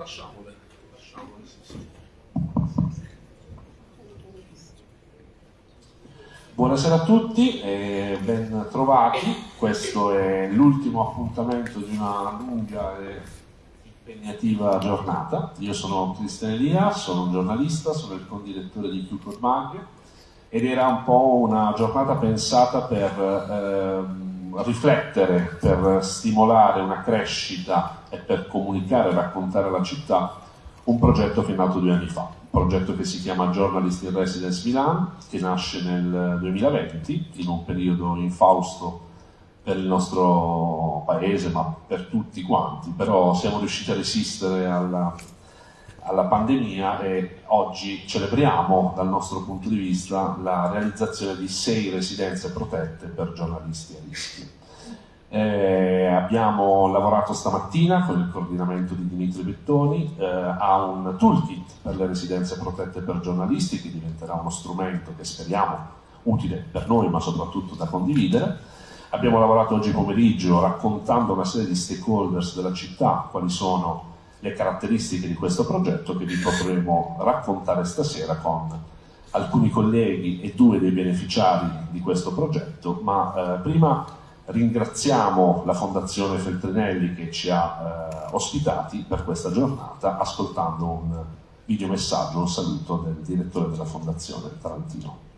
lasciamole, lasciamole sì, sì. Buonasera a tutti e ben trovati, questo è l'ultimo appuntamento di una lunga e impegnativa giornata. Io sono Cristian Elia, sono un giornalista, sono il condirettore di Future Mag ed era un po' una giornata pensata per ehm, riflettere, per stimolare una crescita e per comunicare e raccontare alla città un progetto che è nato due anni fa, un progetto che si chiama Journalist in Residence Milan, che nasce nel 2020, in un periodo infausto per il nostro paese, ma per tutti quanti, però siamo riusciti a resistere alla, alla pandemia e oggi celebriamo dal nostro punto di vista la realizzazione di sei residenze protette per giornalisti a rischio. Eh, abbiamo lavorato stamattina con il coordinamento di Dimitri Bettoni eh, a un toolkit per le residenze protette per giornalisti che diventerà uno strumento che speriamo utile per noi ma soprattutto da condividere. Abbiamo lavorato oggi pomeriggio raccontando una serie di stakeholders della città, quali sono le caratteristiche di questo progetto che vi potremo raccontare stasera con alcuni colleghi e due dei beneficiari di questo progetto, ma eh, prima Ringraziamo la Fondazione Feltrinelli che ci ha eh, ospitati per questa giornata ascoltando un videomessaggio, un saluto del direttore della Fondazione Tarantino.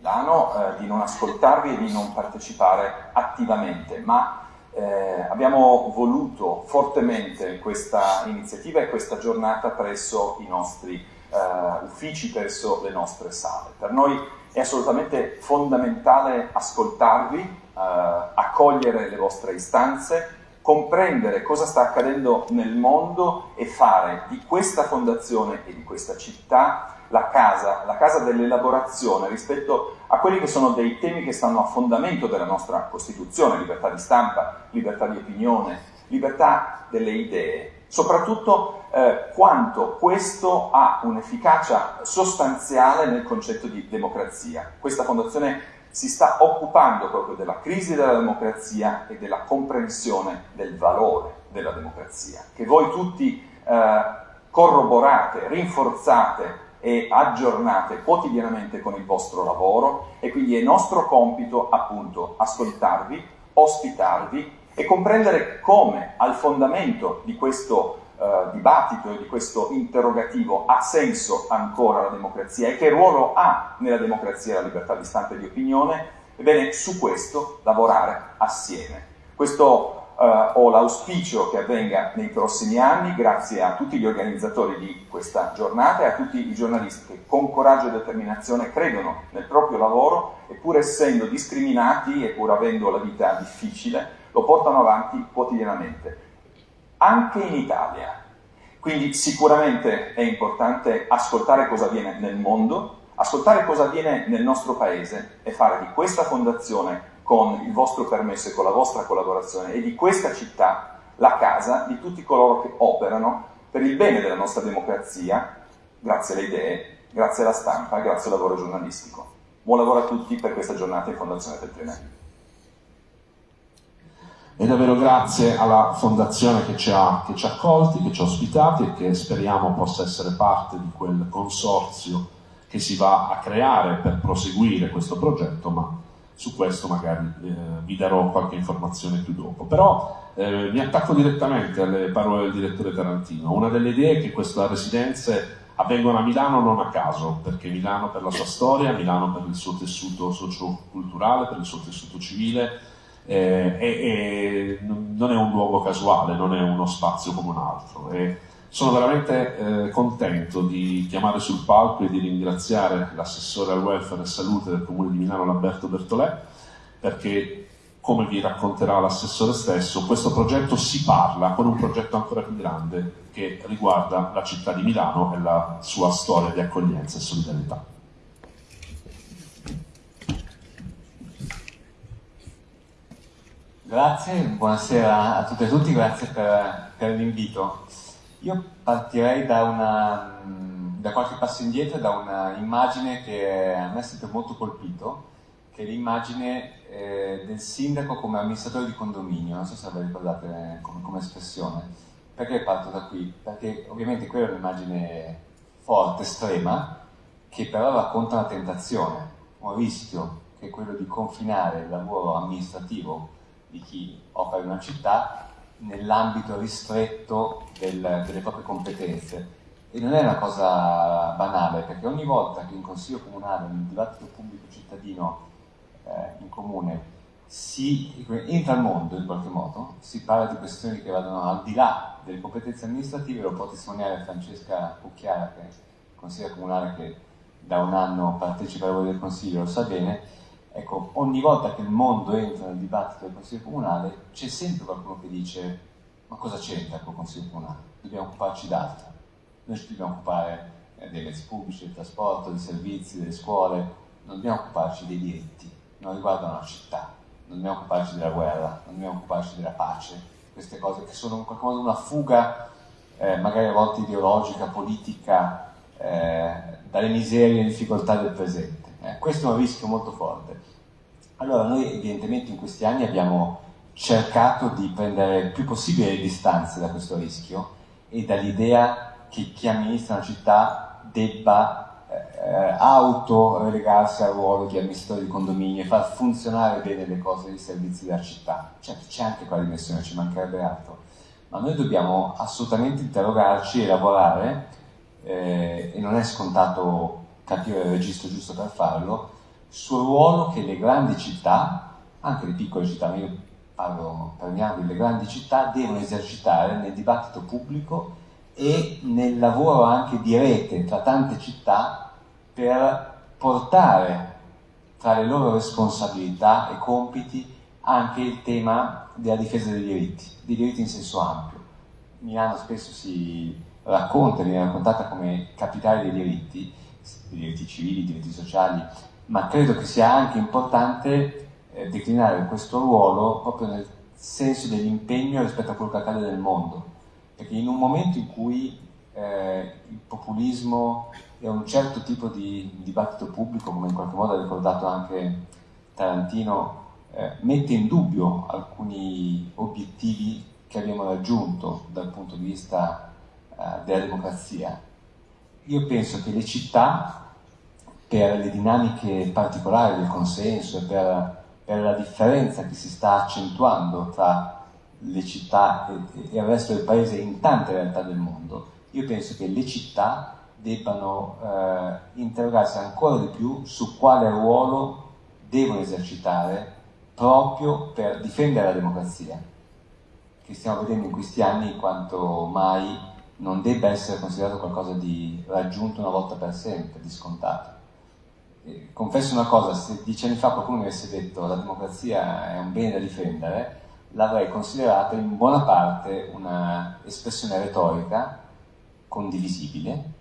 Milano eh, di non ascoltarvi e di non partecipare attivamente, ma eh, abbiamo voluto fortemente questa iniziativa e questa giornata presso i nostri eh, uffici, presso le nostre sale. Per noi è assolutamente fondamentale ascoltarvi, eh, accogliere le vostre istanze, comprendere cosa sta accadendo nel mondo e fare di questa fondazione e di questa città la casa, la casa dell'elaborazione rispetto a quelli che sono dei temi che stanno a fondamento della nostra Costituzione, libertà di stampa, libertà di opinione, libertà delle idee, soprattutto eh, quanto questo ha un'efficacia sostanziale nel concetto di democrazia. Questa fondazione si sta occupando proprio della crisi della democrazia e della comprensione del valore della democrazia, che voi tutti eh, corroborate, rinforzate e aggiornate quotidianamente con il vostro lavoro e quindi è nostro compito appunto ascoltarvi, ospitarvi e comprendere come al fondamento di questo eh, dibattito e di questo interrogativo ha senso ancora la democrazia e che ruolo ha nella democrazia la libertà di stampa e di opinione, ebbene su questo lavorare assieme. Questo Uh, ho l'auspicio che avvenga nei prossimi anni grazie a tutti gli organizzatori di questa giornata e a tutti i giornalisti che con coraggio e determinazione credono nel proprio lavoro e pur essendo discriminati e pur avendo la vita difficile lo portano avanti quotidianamente, anche in Italia. Quindi sicuramente è importante ascoltare cosa avviene nel mondo, ascoltare cosa avviene nel nostro paese e fare di questa fondazione con il vostro permesso e con la vostra collaborazione e di questa città la casa di tutti coloro che operano per il bene della nostra democrazia, grazie alle idee, grazie alla stampa, grazie al lavoro giornalistico. Buon lavoro a tutti per questa giornata in Fondazione del Trenelli. E davvero grazie alla Fondazione che ci, ha, che ci ha accolti, che ci ha ospitati e che speriamo possa essere parte di quel consorzio che si va a creare per proseguire questo progetto, ma su questo magari eh, vi darò qualche informazione più dopo. Però eh, mi attacco direttamente alle parole del direttore Tarantino. Una delle idee è che queste residenze avvengono a Milano non a caso, perché Milano per la sua storia, Milano per il suo tessuto socio-culturale, per il suo tessuto civile, eh, e, e non è un luogo casuale, non è uno spazio come un altro. E, sono veramente eh, contento di chiamare sul palco e di ringraziare l'assessore al welfare e salute del Comune di Milano, Lamberto Bertolè, perché, come vi racconterà l'assessore stesso, questo progetto si parla con un progetto ancora più grande che riguarda la città di Milano e la sua storia di accoglienza e solidarietà. Grazie, buonasera a tutte e tutti, grazie per, per l'invito. Io partirei da una, da qualche passo indietro da un'immagine che a me è sempre molto colpito, che è l'immagine eh, del sindaco come amministratore di condominio, non so se la ricordate come, come espressione. Perché parto da qui? Perché ovviamente quella è un'immagine forte, estrema, che però racconta una tentazione, un rischio, che è quello di confinare il lavoro amministrativo di chi opera in una città nell'ambito ristretto del, delle proprie competenze. E non è una cosa banale, perché ogni volta che in Consiglio Comunale, nel dibattito pubblico cittadino eh, in comune, si entra al mondo in qualche modo, si parla di questioni che vadano al di là delle competenze amministrative, lo può testimoniare Francesca Cucchiara, che è consigliere comunale che da un anno partecipa ai lavori del Consiglio, lo sa bene, ecco, ogni volta che il mondo entra nel dibattito del Consiglio Comunale c'è sempre qualcuno che dice ma cosa c'entra col Consiglio Comunale? Dobbiamo occuparci d'altro. Noi ci dobbiamo occupare eh, dei mezzi pubblici, del trasporto, dei servizi, delle scuole, non dobbiamo occuparci dei diritti, non riguardano la città, non dobbiamo occuparci della guerra, non dobbiamo occuparci della pace, queste cose che sono in qualche modo una fuga eh, magari a volte ideologica, politica, eh, dalle miserie e difficoltà del presente. Eh, questo è un rischio molto forte. Allora noi evidentemente in questi anni abbiamo cercato di prendere il più possibile le distanze da questo rischio e dall'idea che chi amministra una città debba eh, auto-relegarsi al ruolo di amministratore di condominio e far funzionare bene le cose e i servizi della città. Certo, c'è anche quella dimensione, ci mancherebbe altro. Ma noi dobbiamo assolutamente interrogarci e lavorare, eh, e non è scontato capire il registro giusto per farlo, sul ruolo che le grandi città, anche le piccole città, ma io parlo, parliamo delle grandi città, devono esercitare nel dibattito pubblico e nel lavoro anche di rete tra tante città per portare tra le loro responsabilità e compiti anche il tema della difesa dei diritti, dei diritti in senso ampio. Milano spesso si racconta, viene raccontata come capitale dei diritti, diritti civili, diritti sociali, ma credo che sia anche importante eh, declinare questo ruolo proprio nel senso dell'impegno rispetto a quello che accade nel mondo, perché in un momento in cui eh, il populismo e un certo tipo di dibattito pubblico, come in qualche modo ha ricordato anche Tarantino, eh, mette in dubbio alcuni obiettivi che abbiamo raggiunto dal punto di vista eh, della democrazia, io penso che le città, per le dinamiche particolari del consenso e per, per la differenza che si sta accentuando tra le città e, e il resto del paese in tante realtà del mondo, io penso che le città debbano eh, interrogarsi ancora di più su quale ruolo devono esercitare proprio per difendere la democrazia, che stiamo vedendo in questi anni quanto mai non debba essere considerato qualcosa di raggiunto una volta per sempre, di scontato. Confesso una cosa, se dieci anni fa qualcuno mi avesse detto la democrazia è un bene da difendere, l'avrei considerata in buona parte un'espressione retorica condivisibile,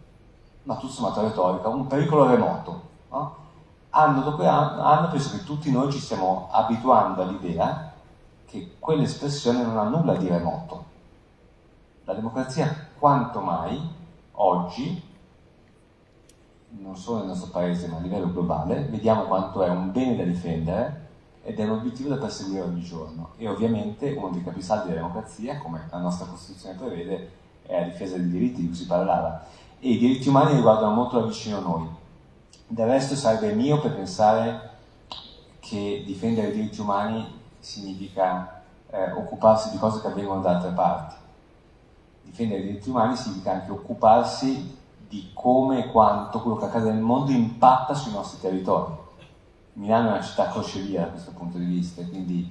ma tutto sommato retorica, un pericolo remoto. No? Anno dopo anno penso che tutti noi ci stiamo abituando all'idea che quell'espressione non ha nulla di remoto. La democrazia quanto mai oggi, non solo nel nostro paese ma a livello globale, vediamo quanto è un bene da difendere ed è un obiettivo da perseguire ogni giorno. E ovviamente uno dei capisaldi della democrazia, come la nostra Costituzione prevede, è la difesa dei diritti di cui si parlava. E i diritti umani riguardano molto da vicino noi. Del resto sarebbe mio per pensare che difendere i diritti umani significa eh, occuparsi di cose che avvengono da altre parti difendere i diritti umani significa anche occuparsi di come e quanto quello che accade nel mondo impatta sui nostri territori. Milano è una città crocevia da questo punto di vista, quindi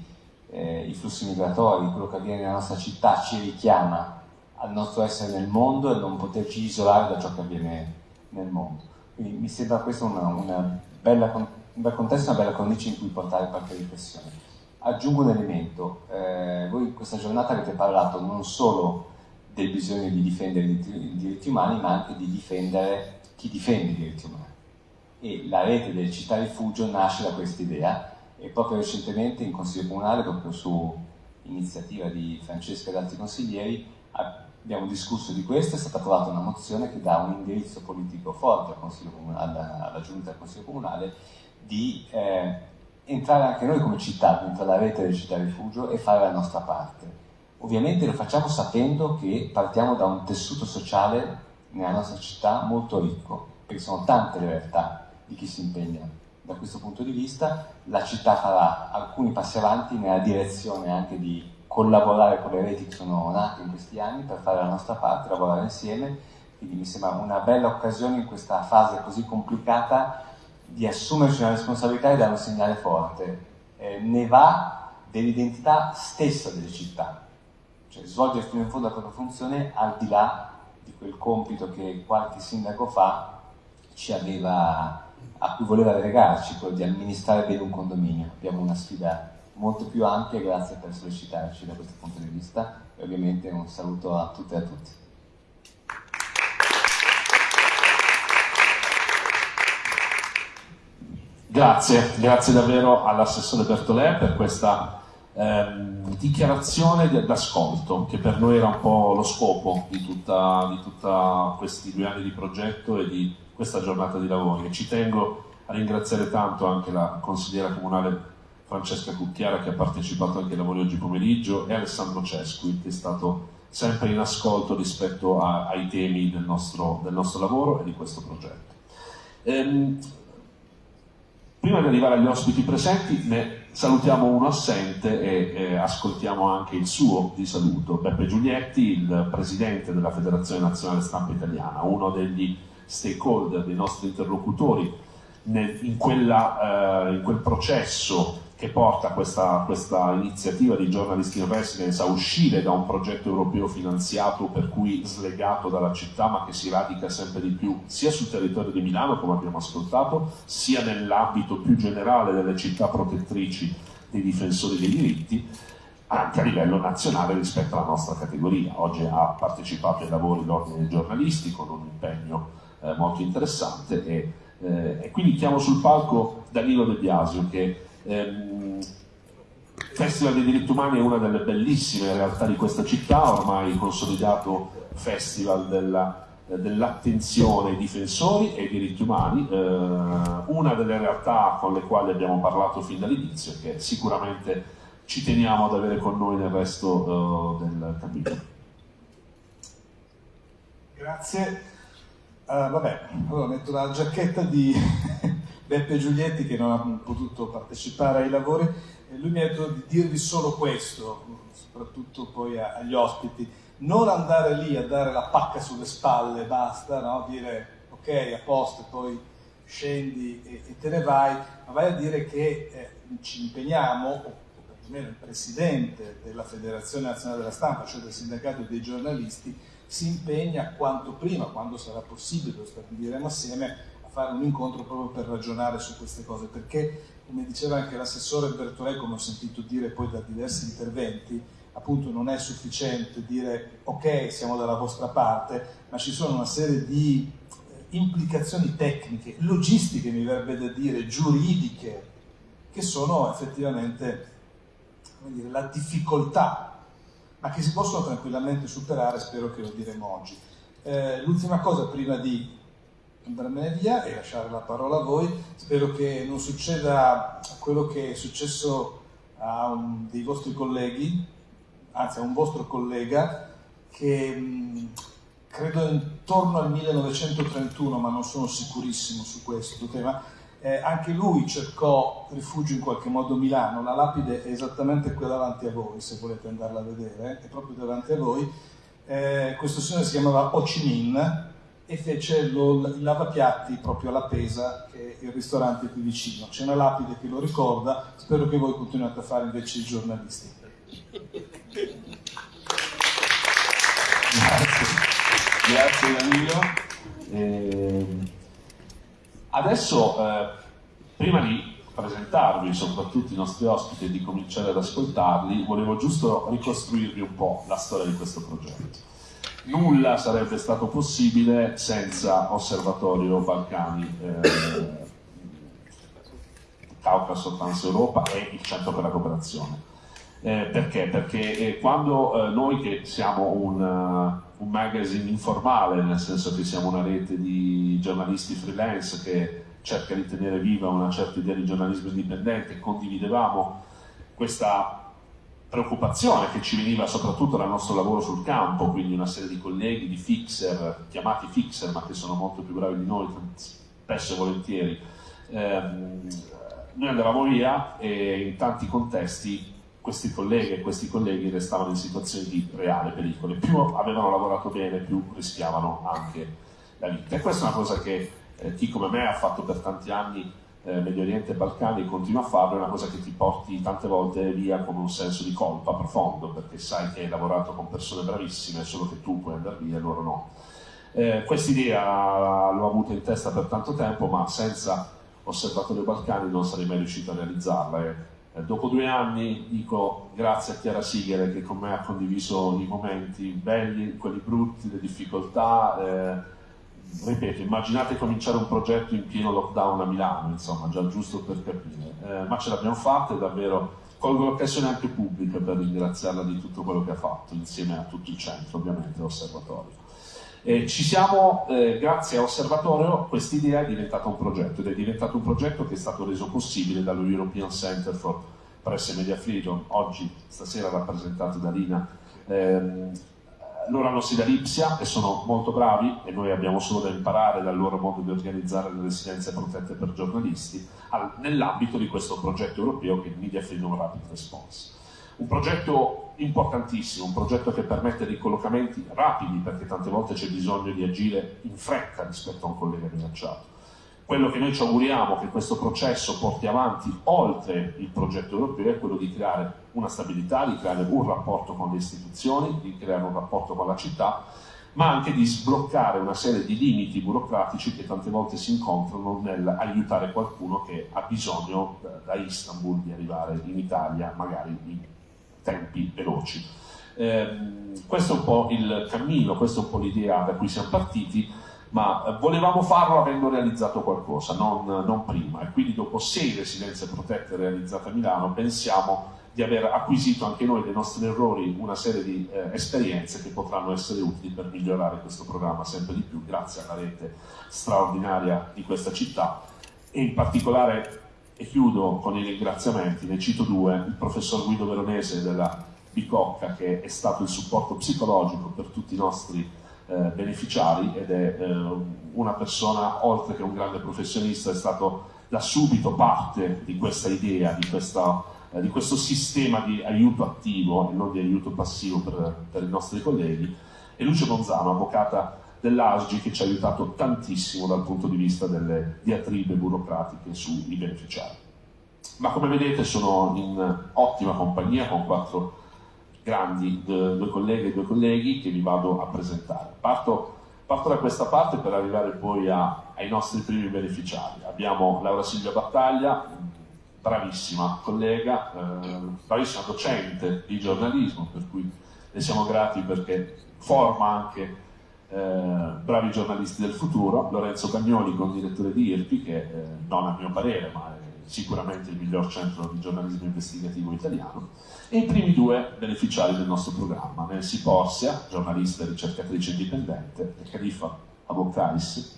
eh, i flussi migratori, quello che avviene nella nostra città ci richiama al nostro essere nel mondo e non poterci isolare da ciò che avviene nel mondo. Quindi mi sembra questo una, una bella, un bel contesto, una bella cornice in cui portare qualche riflessione. Aggiungo un elemento, eh, voi questa giornata avete parlato non solo del bisogno di difendere i diritti umani, ma anche di difendere chi difende i diritti umani. E la rete delle città rifugio nasce da questa idea e proprio recentemente in Consiglio Comunale, proprio su iniziativa di Francesca e altri consiglieri, abbiamo discusso di questo, è stata approvata una mozione che dà un indirizzo politico forte al alla, alla, Giunta del Consiglio Comunale di eh, entrare anche noi come città dentro la rete del città rifugio e fare la nostra parte. Ovviamente lo facciamo sapendo che partiamo da un tessuto sociale nella nostra città molto ricco, perché sono tante le realtà di chi si impegna. Da questo punto di vista la città farà alcuni passi avanti nella direzione anche di collaborare con le reti che sono nate in questi anni per fare la nostra parte, lavorare insieme, quindi mi sembra una bella occasione in questa fase così complicata di assumerci una responsabilità e dare un segnale forte. Eh, ne va dell'identità stessa delle città, cioè svolgere fino in fondo la propria funzione al di là di quel compito che qualche sindaco fa ci aveva, a cui voleva legarci, quello di amministrare bene un condominio. Abbiamo una sfida molto più ampia, grazie per sollecitarci da questo punto di vista e ovviamente un saluto a tutte e a tutti. Grazie, grazie davvero all'assessore Bertolè per questa ehm, dichiarazione d'ascolto che per noi era un po' lo scopo di, tutti questi due anni di progetto e di questa giornata di lavori e ci tengo a ringraziare tanto anche la consigliera comunale Francesca Cucchiara che ha partecipato anche ai lavori oggi pomeriggio e Alessandro Cesqui che è stato sempre in ascolto rispetto a, ai temi del nostro, del nostro, lavoro e di questo progetto. Ehm, prima di arrivare agli ospiti presenti ne salutiamo uno assente e, e ascoltiamo anche il suo di saluto, Beppe Giulietti, il presidente della Federazione Nazionale Stampa Italiana, uno degli stakeholder, dei nostri interlocutori nel, in, quella, eh, in quel processo che porta questa, questa, iniziativa di Journalist in Residence a uscire da un progetto europeo finanziato per cui slegato dalla città ma che si radica sempre di più sia sul territorio di Milano come abbiamo ascoltato sia nell'ambito più generale delle città protettrici dei difensori dei diritti anche a livello nazionale rispetto alla nostra categoria. Oggi ha partecipato ai lavori l'Ordine dei giornalisti con un impegno eh, molto interessante e, eh, e quindi chiamo sul palco Danilo De Biasio che Ehm, Festival dei diritti umani è una delle bellissime realtà di questa città, ormai consolidato festival della, dell'attenzione ai difensori e ai diritti umani, eh, una delle realtà con le quali abbiamo parlato fin dall'inizio e che sicuramente ci teniamo ad avere con noi nel resto eh, del capitolo. Grazie. Uh, vabbè, allora metto la giacchetta di Beppe Giulietti che non ha potuto partecipare ai lavori, lui mi ha detto di dirvi solo questo, soprattutto poi agli ospiti, non andare lì a dare la pacca sulle spalle, basta, no? dire ok, a posto, poi scendi e, e, te ne vai, ma vai a dire che eh, ci impegniamo, o perlomeno il presidente della Federazione Nazionale della Stampa, cioè del sindacato dei giornalisti, si impegna quanto prima, quando sarà possibile, lo stabiliremo assieme, fare un incontro proprio per ragionare su queste cose, perché come diceva anche l'assessore Bertolè, come ho sentito dire poi da diversi interventi, appunto non è sufficiente dire ok siamo dalla vostra parte, ma ci sono una serie di eh, implicazioni tecniche, logistiche mi verrebbe da dire, giuridiche, che sono effettivamente dire, la difficoltà, ma che si possono tranquillamente superare, spero che lo diremo oggi. Eh, l'ultima cosa prima di andarmene via e lasciare la parola a voi. Spero che non succeda quello che è successo a un dei vostri colleghi, anzi a un vostro collega, che mh, credo intorno al 1931, ma non sono sicurissimo su questo tema, eh, anche lui cercò rifugio in qualche modo a Milano, la lapide è esattamente qui davanti a voi, se volete andarla a vedere, è proprio davanti a voi. Eh, questo signore si chiamava Ho Chi Minh, e fece il lavapiatti proprio alla Pesa, che è il ristorante qui vicino. C'è una lapide che lo ricorda, spero che voi continuate a fare invece i giornalisti. Grazie, grazie Danilo. Eh, adesso, eh, prima di presentarvi soprattutto i nostri ospiti e di cominciare ad ascoltarli, volevo giusto ricostruirvi un po' la storia di questo progetto nulla sarebbe stato possibile senza Osservatorio Balcani, eh, Caucaso Trans-Europa e il Centro per la Cooperazione. Eh, perché? Perché eh, quando eh, noi che siamo un, uh, un magazine informale, nel senso che siamo una rete di giornalisti freelance che cerca di tenere viva una certa idea di giornalismo indipendente, condividevamo questa preoccupazione che ci veniva soprattutto dal nostro lavoro sul campo, quindi una serie di colleghi, di fixer, chiamati fixer, ma che sono molto più bravi di noi, spesso e volentieri. Eh, noi andavamo via e in tanti contesti questi colleghi e questi colleghi restavano in situazioni di reale pericolo. Più avevano lavorato bene, più rischiavano anche la vita. E questa è una cosa che eh, chi come me ha fatto per tanti anni eh, Medio Oriente e Balcani continua a farlo, è una cosa che ti porti tante volte via con un senso di colpa profondo, perché sai che hai lavorato con persone bravissime, solo che tu puoi andare via e loro no. Eh, Quest'idea l'ho avuta in testa per tanto tempo, ma senza Osservatorio Balcani non sarei mai riuscito a realizzarla. E, eh, dopo due anni dico grazie a Chiara Sighere che con me ha condiviso i momenti belli, quelli brutti, le difficoltà. Eh, ripeto, immaginate cominciare un progetto in pieno lockdown a Milano, insomma, già giusto per capire, eh, ma ce l'abbiamo fatta e davvero colgo l'occasione anche pubblica per ringraziarla di tutto quello che ha fatto, insieme a tutto il centro, ovviamente, l'osservatorio. E ci siamo, eh, grazie a Osservatorio, questa idea è diventata un progetto ed è diventato un progetto che è stato reso possibile dallo European Center for Press and Media Freedom, oggi, stasera rappresentato da Lina, ehm, loro hanno sede a Lipsia e sono molto bravi e noi abbiamo solo da imparare dal loro modo di organizzare le residenze protette per giornalisti nell'ambito di questo progetto europeo che è il Media Freedom Rapid Response. Un progetto importantissimo, un progetto che permette ricollocamenti rapidi perché tante volte c'è bisogno di agire in fretta rispetto a un collega minacciato quello che noi ci auguriamo che questo processo porti avanti oltre il progetto europeo è quello di creare una stabilità, di creare un rapporto con le istituzioni, di creare un rapporto con la città, ma anche di sbloccare una serie di limiti burocratici che tante volte si incontrano nell'aiutare qualcuno che ha bisogno da Istanbul di arrivare in Italia, magari in tempi veloci. Eh, questo è un po' il cammino, questa è un po' l'idea da cui siamo partiti ma eh, volevamo farlo avendo realizzato qualcosa, non, non, prima, e quindi dopo sei residenze protette realizzate a Milano pensiamo di aver acquisito anche noi dei nostri errori una serie di eh, esperienze che potranno essere utili per migliorare questo programma sempre di più, grazie alla rete straordinaria di questa città. E in particolare, e chiudo con i ringraziamenti, ne cito due, il professor Guido Veronese della Bicocca che è stato il supporto psicologico per tutti i nostri eh, beneficiari ed è eh, una persona, oltre che un grande professionista, è stato da subito parte di questa idea, di, questa, eh, di questo sistema di aiuto attivo e non di aiuto passivo per, per i nostri colleghi, e Luce Bonzano, avvocata dell'ASGI che ci ha aiutato tantissimo dal punto di vista delle diatribe burocratiche sui beneficiari. Ma come vedete sono in ottima compagnia con quattro grandi due colleghe e due colleghi che vi vado a presentare. Parto, parto da questa parte per arrivare poi a, ai nostri primi beneficiari. Abbiamo Laura Silvia Battaglia, bravissima collega, eh, bravissima docente di giornalismo, per cui le siamo grati perché forma anche eh, bravi giornalisti del futuro, Lorenzo Cagnoli, con direttore di IRPI, che eh, non a mio parere, ma è sicuramente il miglior centro di giornalismo investigativo italiano, e i primi due beneficiari del nostro programma, Nancy Porsia, giornalista e ricercatrice indipendente, e Khalifa Abokais,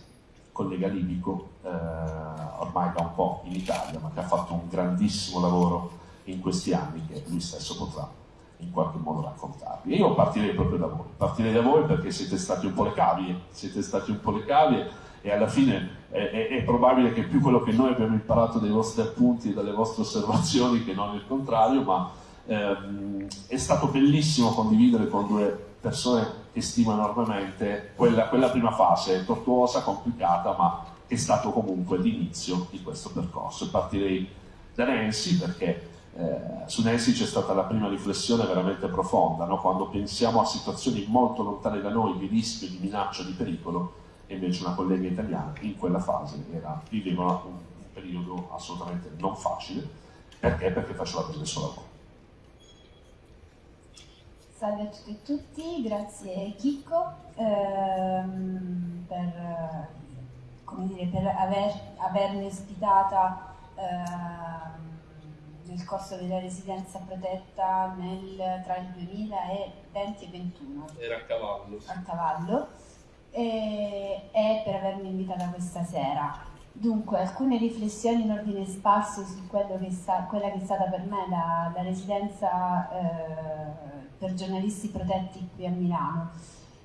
collega libico, eh, ormai da un po' in Italia, ma che ha fatto un grandissimo lavoro in questi anni che lui stesso potrà in qualche modo raccontarvi. E io partirei proprio da voi, partirei da voi perché siete stati un po' le cavie, siete stati un po' le cavie e alla fine è, è, è, probabile che più quello che noi abbiamo imparato dai vostri appunti e dalle vostre osservazioni che non il contrario, ma ehm, è stato bellissimo condividere con due persone che stimo enormemente quella, quella prima fase, tortuosa, complicata, ma è stato comunque l'inizio di questo percorso. Partirei da Nancy perché eh, su Nancy c'è stata la prima riflessione veramente profonda, no? quando pensiamo a situazioni molto lontane da noi di rischio, di minaccia, di pericolo, e invece una collega italiana in quella fase era, viveva un, un periodo assolutamente non facile, perché? Perché faceva il suo lavoro. Salve a tutti e tutti, grazie Chicco ehm, per, dire, per aver, avermi ospitata ehm, nel corso della residenza protetta nel, tra il 2020 e 2021. Era a cavallo. A cavallo. E, e per avermi invitata questa sera. Dunque, alcune riflessioni in ordine sparso su che sta, quella che è stata per me la, la residenza eh, per giornalisti protetti qui a Milano.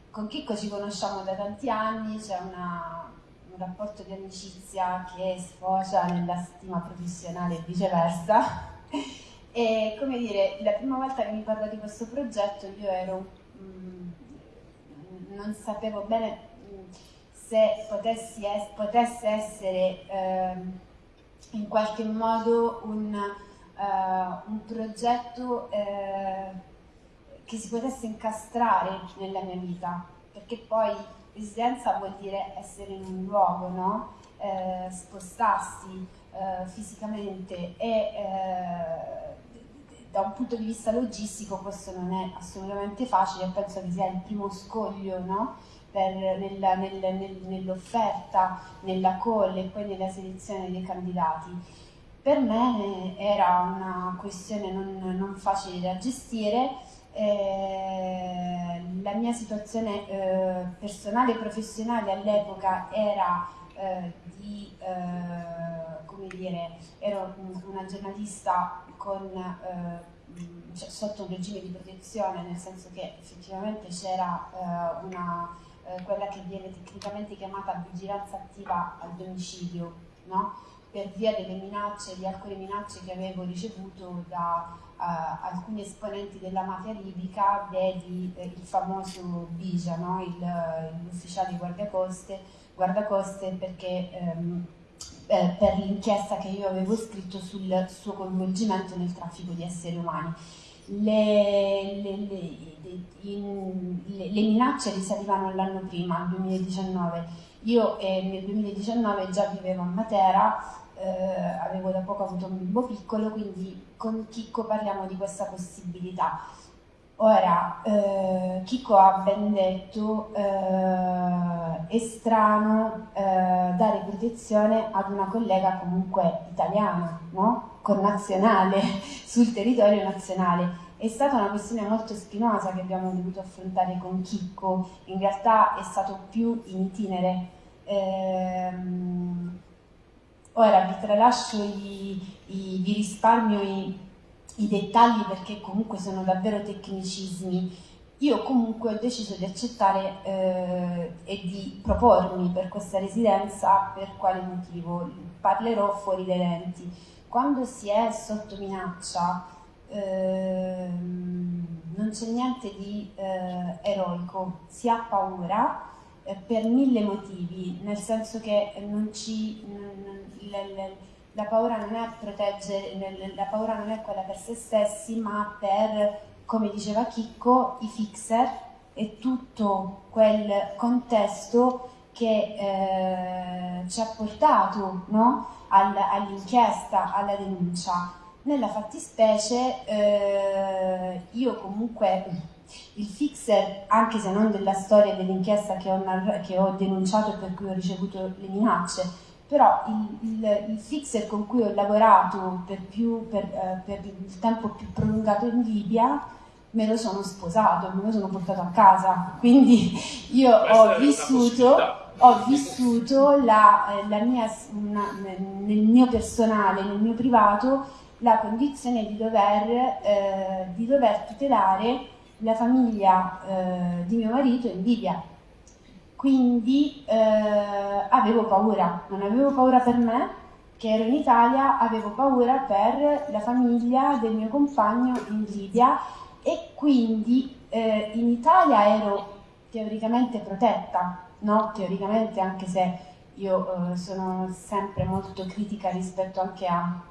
Con Chicco ci conosciamo da tanti anni, c'è un rapporto di amicizia che sfocia nella stima professionale e viceversa. E come dire, la prima volta che mi parla di questo progetto io ero, mh, mm, non sapevo bene mm, se potessi es potesse essere eh, in qualche modo un, uh, un progetto eh, che si potesse incastrare nella mia vita, perché poi residenza vuol dire essere in un luogo, no? eh, spostarsi eh, fisicamente e eh, da un punto di vista logistico questo non è assolutamente facile, penso che sia il primo scoglio no? nella, nel, nel, nell'offerta, nella call e poi nella selezione dei candidati. Per me era una questione non, non facile da gestire, eh, la mia situazione eh, personale e professionale all'epoca era eh, di, eh, come dire, ero una giornalista con, eh, cioè, sotto un regime di protezione, nel senso che effettivamente c'era eh, una, quella che viene tecnicamente chiamata vigilanza attiva al domicilio, no? per via delle minacce, di alcune minacce che avevo ricevuto da uh, alcuni esponenti della mafia libica, vedi eh, il famoso Bija, no? l'ufficiale di guardacoste, guardacoste perché ehm, eh, per l'inchiesta che io avevo scritto sul suo coinvolgimento nel traffico di esseri umani. Le, le, le, in, le minacce risalivano l'anno prima, nel 2019. Io eh, nel 2019 già vivevo a Matera eh, avevo da poco avuto un bimbo piccolo, quindi con Chicco parliamo di questa possibilità. Ora, eh, Chicco ha ben detto, eh, è strano eh, dare protezione ad una collega comunque italiana, no? connazionale, sul territorio nazionale. È stata una questione molto spinosa che abbiamo dovuto affrontare con Chicco, in realtà è stato più in itinere. Ehm, Ora vi tralascio, i, i, vi risparmio i, i dettagli perché comunque sono davvero tecnicismi. Io comunque ho deciso di accettare eh, e di propormi per questa residenza per quale motivo. Parlerò fuori dai lenti. Quando si è sotto minaccia eh, non c'è niente di eh, eroico, si ha paura eh, per mille motivi, nel senso che non ci, la, la, la, paura non è proteggere, la paura non è quella per se stessi, ma per, come diceva Chicco, i fixer e tutto quel contesto che eh, ci ha portato no? All, all'inchiesta, alla denuncia. Nella fattispecie eh, io comunque il fixer, anche se non della storia dell'inchiesta che, che, ho denunciato e per cui ho ricevuto le minacce, però il, il, il fixer con cui ho lavorato per, più, per, eh, per, il tempo più prolungato in Libia me lo sono sposato, me lo sono portato a casa, quindi io ho vissuto, ho vissuto la, eh, la mia, una, nel mio personale, nel mio privato, la condizione di dover, eh, di dover tutelare la famiglia eh, di mio marito in Libia. Quindi eh, avevo paura, non avevo paura per me, che ero in Italia, avevo paura per la famiglia del mio compagno in Libia e quindi eh, in Italia ero teoricamente protetta, no? Teoricamente anche se io eh, sono sempre molto critica rispetto anche a,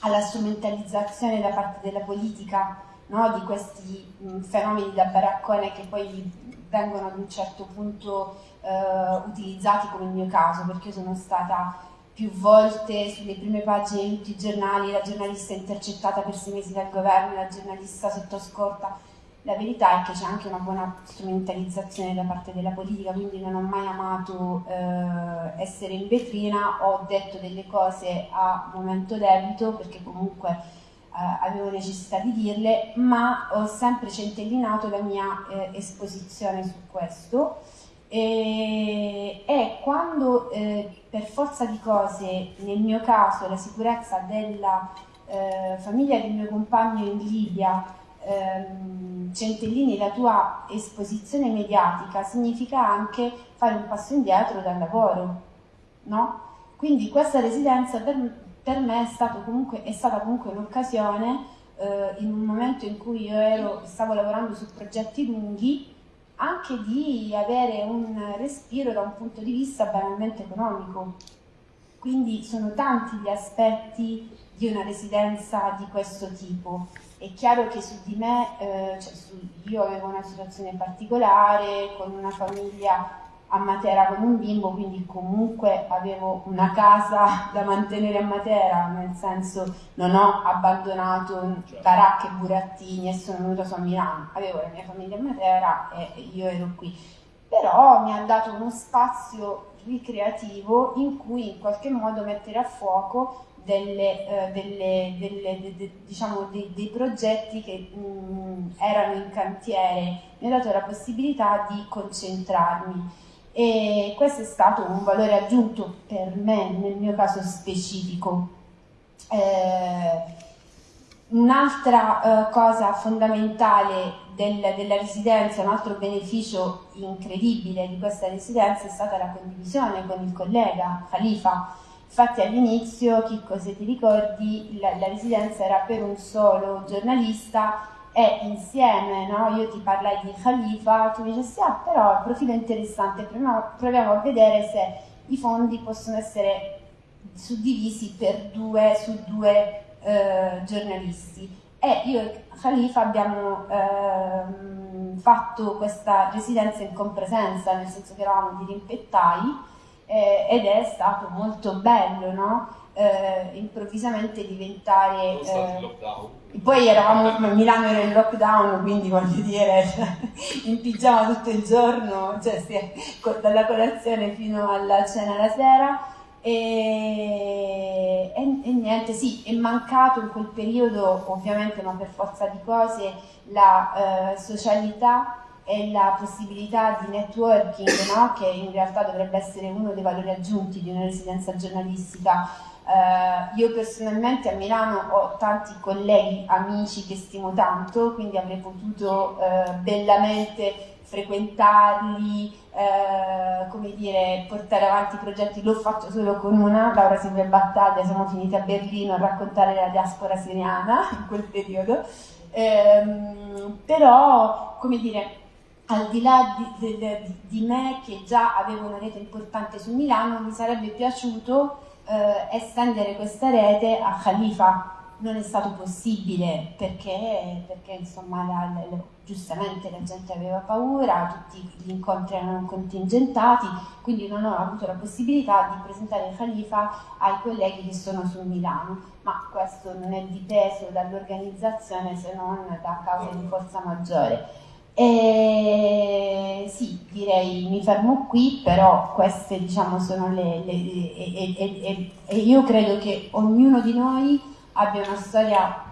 alla strumentalizzazione da parte della politica no? di questi mh, fenomeni da baraccone che poi vengono ad un certo punto eh, utilizzati come il mio caso, perché sono stata più volte sulle prime pagine di tutti i giornali, la giornalista intercettata per sei mesi dal governo, la giornalista sotto scorta. La verità è che c'è anche una buona strumentalizzazione da parte della politica, quindi non ho mai amato eh, essere in vetrina, ho detto delle cose a momento debito perché comunque avevo necessità di dirle, ma ho sempre centellinato la mia eh, esposizione su questo. E, e quando eh, per forza di cose, nel mio caso, la sicurezza della eh, famiglia del mio compagno in Libia ehm, centellini la tua esposizione mediatica, significa anche fare un passo indietro dal lavoro, no? Quindi questa residenza per, per me è, comunque, è, stata comunque un'occasione eh, in un momento in cui io ero, stavo lavorando su progetti lunghi anche di avere un respiro da un punto di vista banalmente economico. Quindi sono tanti gli aspetti di una residenza di questo tipo. È chiaro che su di me, eh, cioè su, io avevo una situazione particolare, con una famiglia a Matera con un bimbo, quindi comunque avevo una casa da mantenere a Matera, nel senso non ho abbandonato certo. baracche e burattini e sono venuta su a Milano, avevo la mia famiglia a Matera e io ero qui. Però mi ha dato uno spazio ricreativo in cui in qualche modo mettere a fuoco delle, eh, delle, delle, de, de, diciamo dei, dei, progetti che mh, erano in cantiere, mi ha dato la possibilità di concentrarmi e questo è stato un valore aggiunto per me nel mio caso specifico. Eh, Un'altra eh, cosa fondamentale del, della residenza, un altro beneficio incredibile di questa residenza è stata la condivisione con il collega Khalifa. Infatti all'inizio, Chicco se ti ricordi, la, la residenza era per un solo giornalista e insieme, no? io ti parlai di Khalifa, tu mi dici ah però il profilo è interessante, proviamo a vedere se i fondi possono essere suddivisi per due, su due eh, giornalisti. E io e Khalifa abbiamo eh, fatto questa residenza in compresenza, nel senso che eravamo di rimpettai, eh, ed è stato molto bello, no? eh, improvvisamente diventare... Eh, poi eravamo, a Milano era in lockdown, quindi voglio dire, cioè, in pigiama tutto il giorno, cioè, dalla colazione fino alla cena la sera. E, e, e, niente, sì, è mancato in quel periodo, ovviamente, ma per forza di cose, la eh, socialità e la possibilità di networking, no? che in realtà dovrebbe essere uno dei valori aggiunti di una residenza giornalistica Uh, io personalmente a Milano ho tanti colleghi, amici che stimo tanto, quindi avrei potuto uh, bellamente frequentarli, uh, come dire, portare avanti i progetti. L'ho fatto solo con una, Laura Silvia Battaglia, siamo finiti a Berlino a raccontare la diaspora siriana in quel periodo. Um, però, come dire, al di là di, di, di me che già avevo una rete importante su Milano, mi sarebbe piaciuto eh, estendere questa rete a Khalifa non è stato possibile perché, perché insomma, la, la, giustamente la gente aveva paura, tutti gli incontri erano contingentati, quindi non ho avuto la possibilità di presentare il Khalifa ai colleghi che sono su Milano, ma questo non è dipeso dall'organizzazione se non da causa di forza maggiore. E sì, direi mi fermo qui, però queste diciamo sono le... le e, e, e, io credo che ognuno di noi abbia una storia,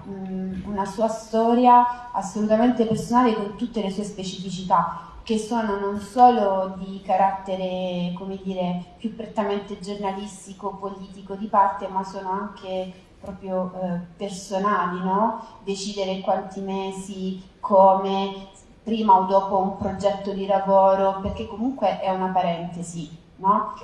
una sua storia assolutamente personale con tutte le sue specificità, che sono non solo di carattere, come dire, più prettamente giornalistico, politico di parte, ma sono anche proprio eh, personali, no? Decidere quanti mesi, come, prima o dopo un progetto di lavoro, perché comunque è una parentesi, no?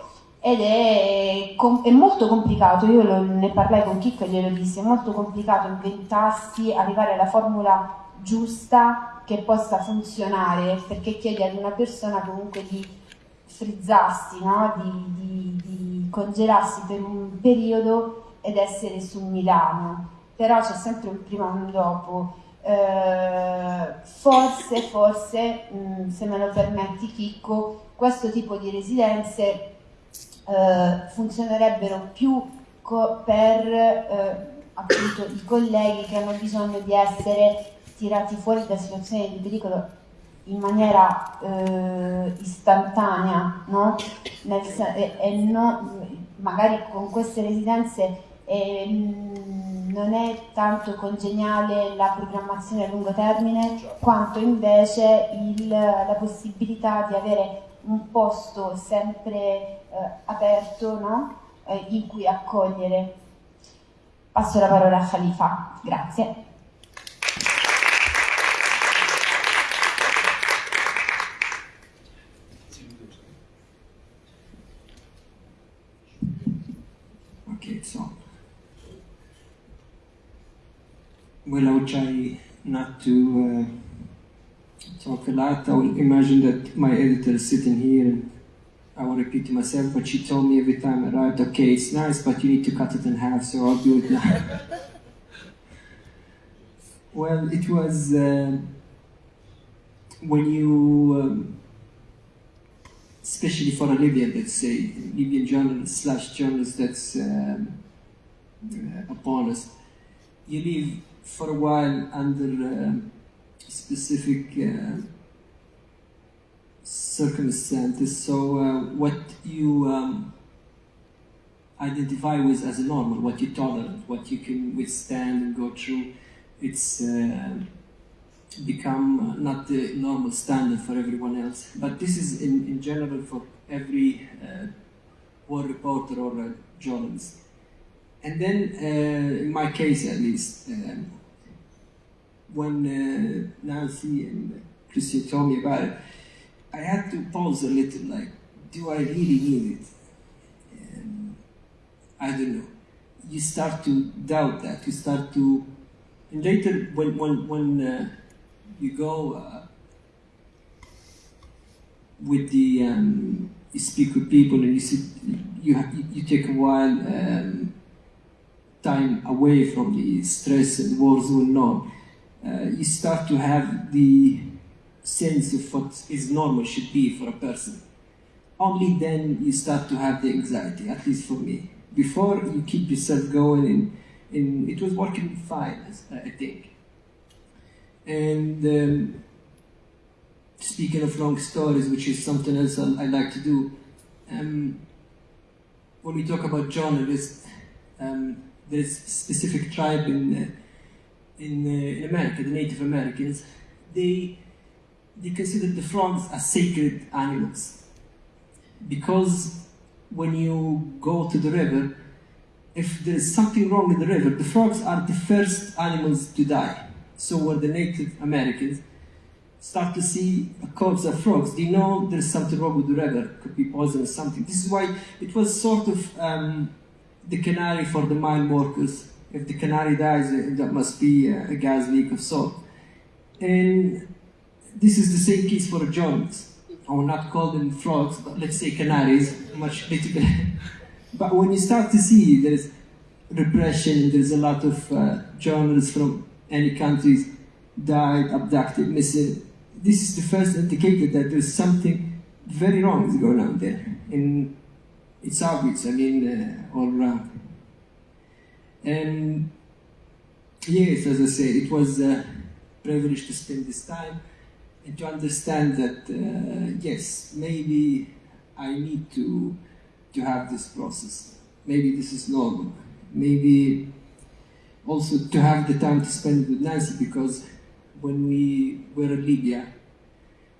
Ed è, è, molto complicato, io lo, ne parlai con Chicco e glielo dissi, è molto complicato inventarsi, arrivare alla formula giusta che possa funzionare, perché chiedi ad una persona comunque di frizzarsi, no? di, di, di congelarsi per un periodo ed essere su Milano, però c'è sempre un prima e un dopo eh, forse, forse, mh, mm, se me lo permetti Chicco, questo tipo di residenze eh, funzionerebbero più per eh, appunto i colleghi che hanno bisogno di essere tirati fuori da situazioni di pericolo in maniera eh, istantanea, no? Nel, e, e no, magari con queste residenze eh, non è tanto congeniale la programmazione a lungo termine quanto invece il, la possibilità di avere un posto sempre eh, aperto no? eh, in cui accogliere. Passo la parola a Khalifa, grazie. Okay, so well, I will try not to uh, talk a lot. I will imagine that my editor is sitting here and I will repeat to myself what she told me every time I write, okay, it's nice, but you need to cut it in half, so I'll do it now. well, it was uh, when you, um, especially for a Libyan, let's say, Libyan journalist slash journalist that's um, uh, upon us, you live for a while under uh, specific uh, circumstances. So uh, what you um, identify with as a normal, what you tolerate, what you can withstand and go through, it's uh, become not the normal standard for everyone else. But this is in, in general for every uh, war reporter or a journalist. And then, uh, in my case at least, um, when uh, Nancy and Christian told me about it, I had to pause a little, like, do I really need it? Um, I don't know. You start to doubt that. You start to, and later when when when uh, you go uh, with the um, you speak with people and you sit, you you take a while um, time away from the stress and war zone. No, uh, you start to have the sense of what is normal should be for a person. Only then you start to have the anxiety, at least for me. Before you keep yourself going, and, and it was working fine, I think. And um, speaking of long stories, which is something else I, I like to do, um, when we talk about journalists, um, a specific tribe in, uh, in, uh, in America, the Native Americans, they they consider the frogs as sacred animals because when you go to the river, if there is something wrong in the river, the frogs are the first animals to die. So when the Native Americans start to see a corpse of frogs, they know there's something wrong with the river, could be poison or something. This is why it was sort of um, the canary for the mine workers. If the canary dies, that must be a gas leak of salt. And this is the same case for a journalist. I will not call them frogs, but let's say canaries, much better. but when you start to see there's repression, there's a lot of uh, journalists from any countries died, abducted, missing. This is the first indicator that there's something very wrong is going on there. And it's obvious, I mean, uh, all around. And yes, as I said, it was a privilege to spend this time and to understand that uh, yes, maybe I need to to have this process. Maybe this is normal. Maybe also to have the time to spend with Nancy because when we were in Libya,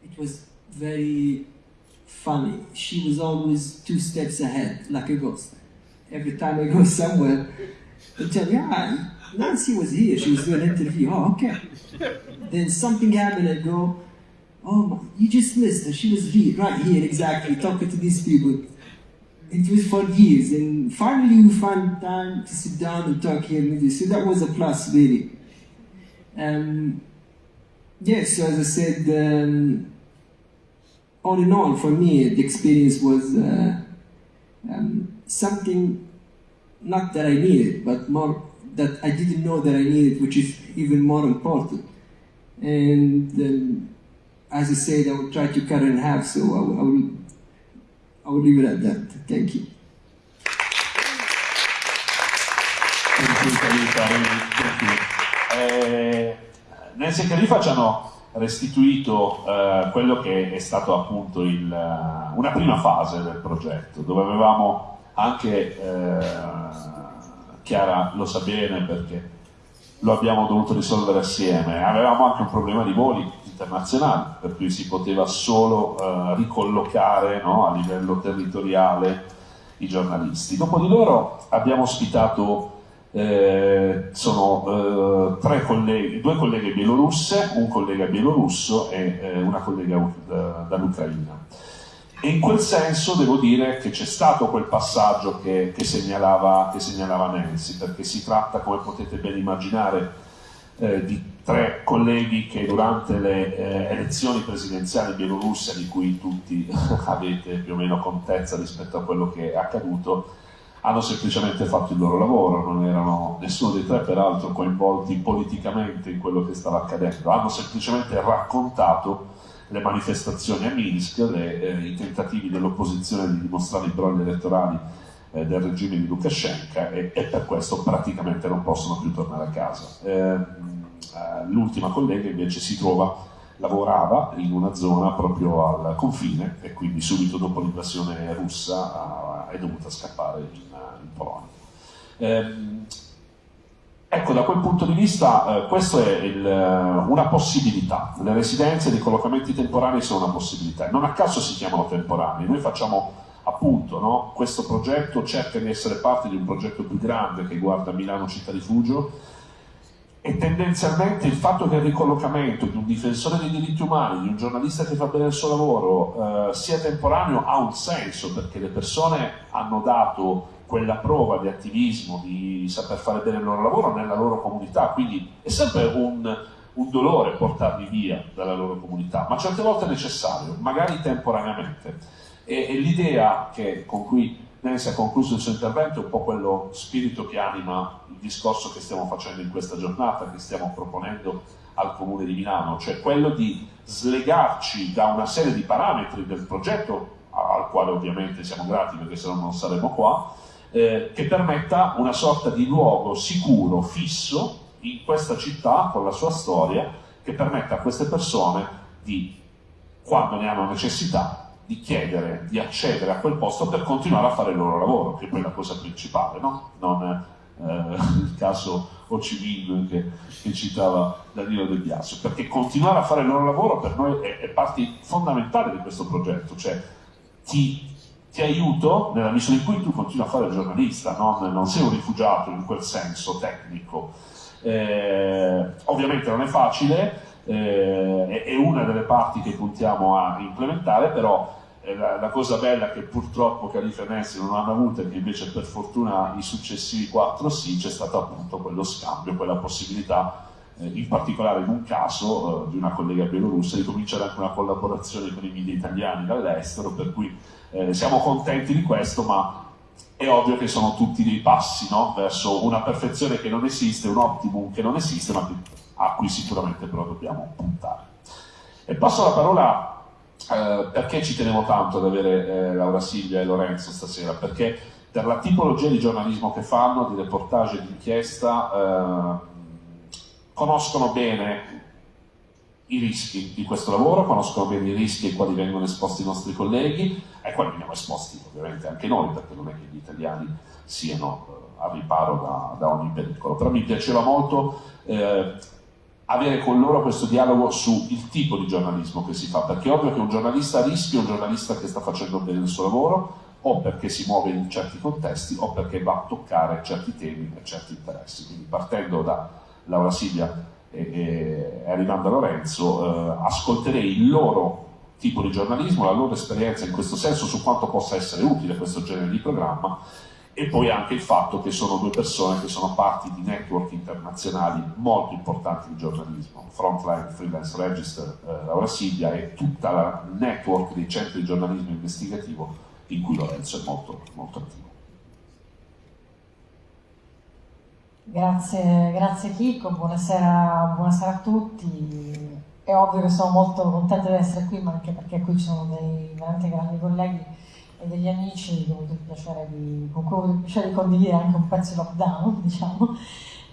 it was very funny. She was always two steps ahead, like a ghost. Every time I go somewhere, they tell me, ah, Nancy was here. She was doing an interview. Oh, okay. Then something happened. I go, Oh, you just missed her. She was here, right here, exactly, talking to these people. It was for years, and finally we found time to sit down and talk here with you. So that was a plus, really. Um, yes, so as I said, um, all in all, for me, the experience was uh, um, something not that I needed, but more that I didn't know that I needed, which is even more important. And um, as I said, I will try to cut it in half, so I will, I will, I will leave it at that. Thank you. Eh, Nancy e Califa ci hanno restituito eh, quello che è stato appunto il, una prima fase del progetto, dove avevamo anche eh, Chiara lo sa bene perché lo abbiamo dovuto risolvere assieme. Avevamo anche un problema di voli internazionali, per cui si poteva solo uh, ricollocare no, a livello territoriale i giornalisti. Dopo di loro abbiamo ospitato eh, sono eh, colleghi, due colleghe bielorusse, un collega bielorusso e eh, una collega da, dall'Ucraina. E in quel senso devo dire che c'è stato quel passaggio che, che, segnalava, che, segnalava, Nancy, perché si tratta, come potete ben immaginare, eh, di tre colleghi che durante le eh, elezioni presidenziali bielorusse, di cui tutti avete più o meno contezza rispetto a quello che è accaduto, hanno semplicemente fatto il loro lavoro, non erano nessuno dei tre peraltro coinvolti politicamente in quello che stava accadendo, hanno semplicemente raccontato le manifestazioni a Minsk, le, eh, i tentativi dell'opposizione di dimostrare i brogli elettorali eh, del regime di Lukashenko e, e, per questo praticamente non possono più tornare a casa. Ehm, eh, l'ultima collega invece si trova lavorava in una zona proprio al confine e quindi subito dopo l'invasione russa è dovuta scappare in, Polonia. Eh, ecco, da quel punto di vista eh, questa è il, una possibilità, le residenze e i collocamenti temporanei sono una possibilità, non a caso si chiamano temporanei, noi facciamo appunto no, questo progetto cerca di essere parte di un progetto più grande che guarda Milano Città Rifugio. E tendenzialmente il fatto che il ricollocamento di un difensore dei diritti umani, di un giornalista che fa bene il suo lavoro, eh, sia temporaneo ha un senso perché le persone hanno dato quella prova di attivismo, di saper fare bene il loro lavoro nella loro comunità, quindi è sempre un, un dolore portarli via dalla loro comunità, ma certe volte è necessario, magari temporaneamente. E, e l'idea con cui Nancy ha concluso il suo intervento è un po' quello spirito che anima il discorso che stiamo facendo in questa giornata, che stiamo proponendo al Comune di Milano, cioè quello di slegarci da una serie di parametri del progetto, al quale ovviamente siamo grati perché se no non saremmo qua, eh, che permetta una sorta di luogo sicuro, fisso, in questa città, con la sua storia, che permetta a queste persone di, quando ne hanno necessità, di chiedere di accedere a quel posto per continuare a fare il loro lavoro, che è poi la cosa principale, no? non eh, il caso Ocimino che, che, citava Danilo Del Biasio, perché continuare a fare il loro lavoro per noi è, è parte fondamentale di questo progetto, cioè ti, ti, aiuto nella misura in cui tu continui a fare giornalista, non, non sei un rifugiato in quel senso tecnico. Eh, ovviamente non è facile, eh, è una delle parti che puntiamo a implementare, però la, la, cosa bella che purtroppo Califa e Nessi non hanno avuto e che invece per fortuna i successivi quattro sì, c'è stato appunto quello scambio, quella possibilità, eh, in particolare in un caso eh, di una collega bielorussa, di cominciare anche una collaborazione con i media italiani dall'estero, per cui eh, siamo contenti di questo, ma è ovvio che sono tutti dei passi no? verso una perfezione che non esiste, un optimum che non esiste, ma a cui sicuramente però dobbiamo puntare. E passo la parola eh, perché ci tenevo tanto ad avere eh, Laura Silvia e Lorenzo stasera? Perché per la tipologia di giornalismo che fanno, di reportage di inchiesta, eh, conoscono bene i rischi di questo lavoro, conoscono bene i rischi ai quali vengono esposti i nostri colleghi, ai quali veniamo esposti ovviamente anche noi, perché non è che gli italiani siano eh, a riparo da, da, ogni pericolo. Però mi piaceva molto eh, avere con loro questo dialogo sul tipo di giornalismo che si fa, perché è ovvio che un giornalista a rischio è un giornalista che sta facendo bene il suo lavoro, o perché si muove in certi contesti, o perché va a toccare certi temi e certi interessi. Quindi partendo da Laura Silvia e, e arrivando a Lorenzo, eh, ascolterei il loro tipo di giornalismo, la loro esperienza in questo senso, su quanto possa essere utile questo genere di programma e poi anche il fatto che sono due persone che sono parti di network internazionali molto importanti di giornalismo, Frontline Freelance Register, eh, Laura Silvia e tutta la network dei centri di giornalismo investigativo in cui Lorenzo è molto, molto attivo. Grazie, grazie Chico, buonasera, buonasera, a tutti. È ovvio che sono molto contenta di essere qui, ma anche perché qui ci sono dei veramente grandi colleghi e degli amici che ho avuto il piacere di, con cui ho avuto il piacere di condividere anche un pezzo di lockdown, diciamo.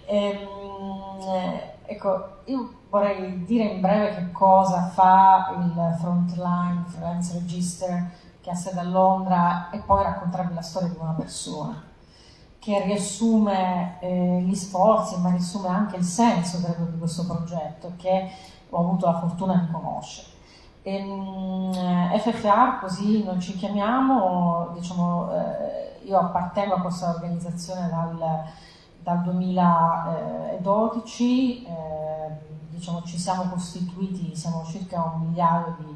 E, ehm, ecco, io vorrei dire in breve che cosa fa il Frontline Freelance Register che ha sede a Londra e poi raccontarvi la storia di una persona che riassume eh, gli sforzi, ma riassume anche il senso credo, di questo progetto che ho avuto la fortuna di conoscere. E, mh, FFA, così noi ci chiamiamo, diciamo, eh, io appartengo a questa organizzazione dal, dal 2012, eh, diciamo, ci siamo costituiti, siamo circa un migliaio di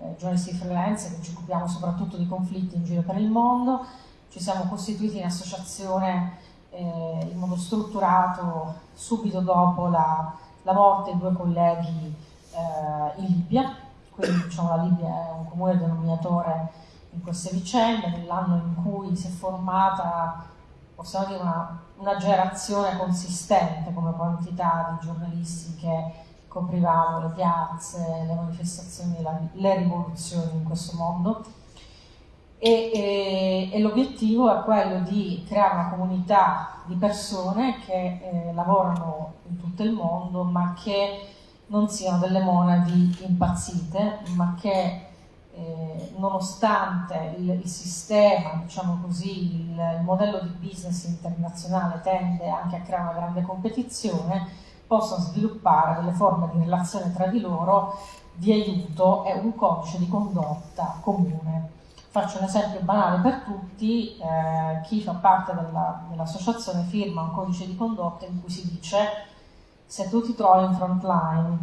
eh, giornalisti freelance che ci occupiamo soprattutto di conflitti in giro per il mondo, ci siamo costituiti in associazione eh, in modo strutturato subito dopo la, la morte di due colleghi eh, in Libia, quindi diciamo, la Libia è un comune denominatore in queste vicende, nell'anno in cui si è formata possiamo dire una, una generazione consistente come quantità di giornalisti che coprivamo le piazze, le manifestazioni, la, le rivoluzioni in questo mondo. E, e, e, l'obiettivo è quello di creare una comunità di persone che eh, lavorano in tutto il mondo ma che non siano delle monadi impazzite ma che eh, nonostante il, il, sistema, diciamo così, il, il modello di business internazionale tende anche a creare una grande competizione, possono sviluppare delle forme di relazione tra di loro di aiuto e un codice di condotta comune. Faccio un esempio banale per tutti, eh, chi fa parte della, dell'associazione firma un codice di condotta in cui si dice se tu ti trovi in front line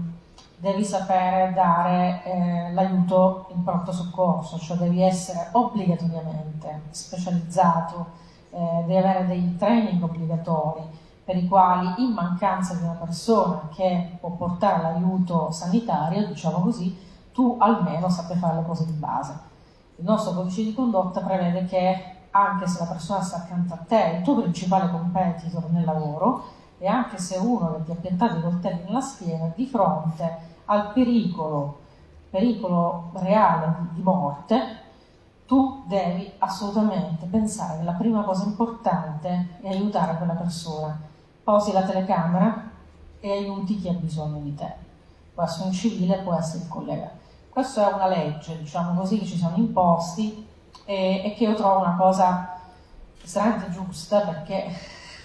devi sapere dare eh, l'aiuto in pronto soccorso, cioè devi essere obbligatoriamente specializzato, eh, devi avere dei training obbligatori per i quali in mancanza di una persona che può portare l'aiuto sanitario, diciamo così, tu almeno sappia fare le cose di base. Il nostro codice di condotta prevede che anche se la persona sta accanto a te, il tuo principale competitor nel lavoro, e anche se uno che ti ha piantato i coltelli nella schiena, di fronte al pericolo, pericolo reale di morte, tu devi assolutamente pensare che la prima cosa importante è aiutare quella persona posi la telecamera e aiuti chi ha bisogno di te. Può essere un civile, può essere il collega. Questa è una legge, diciamo così, che ci siamo imposti e, e che io trovo una cosa estremamente giusta perché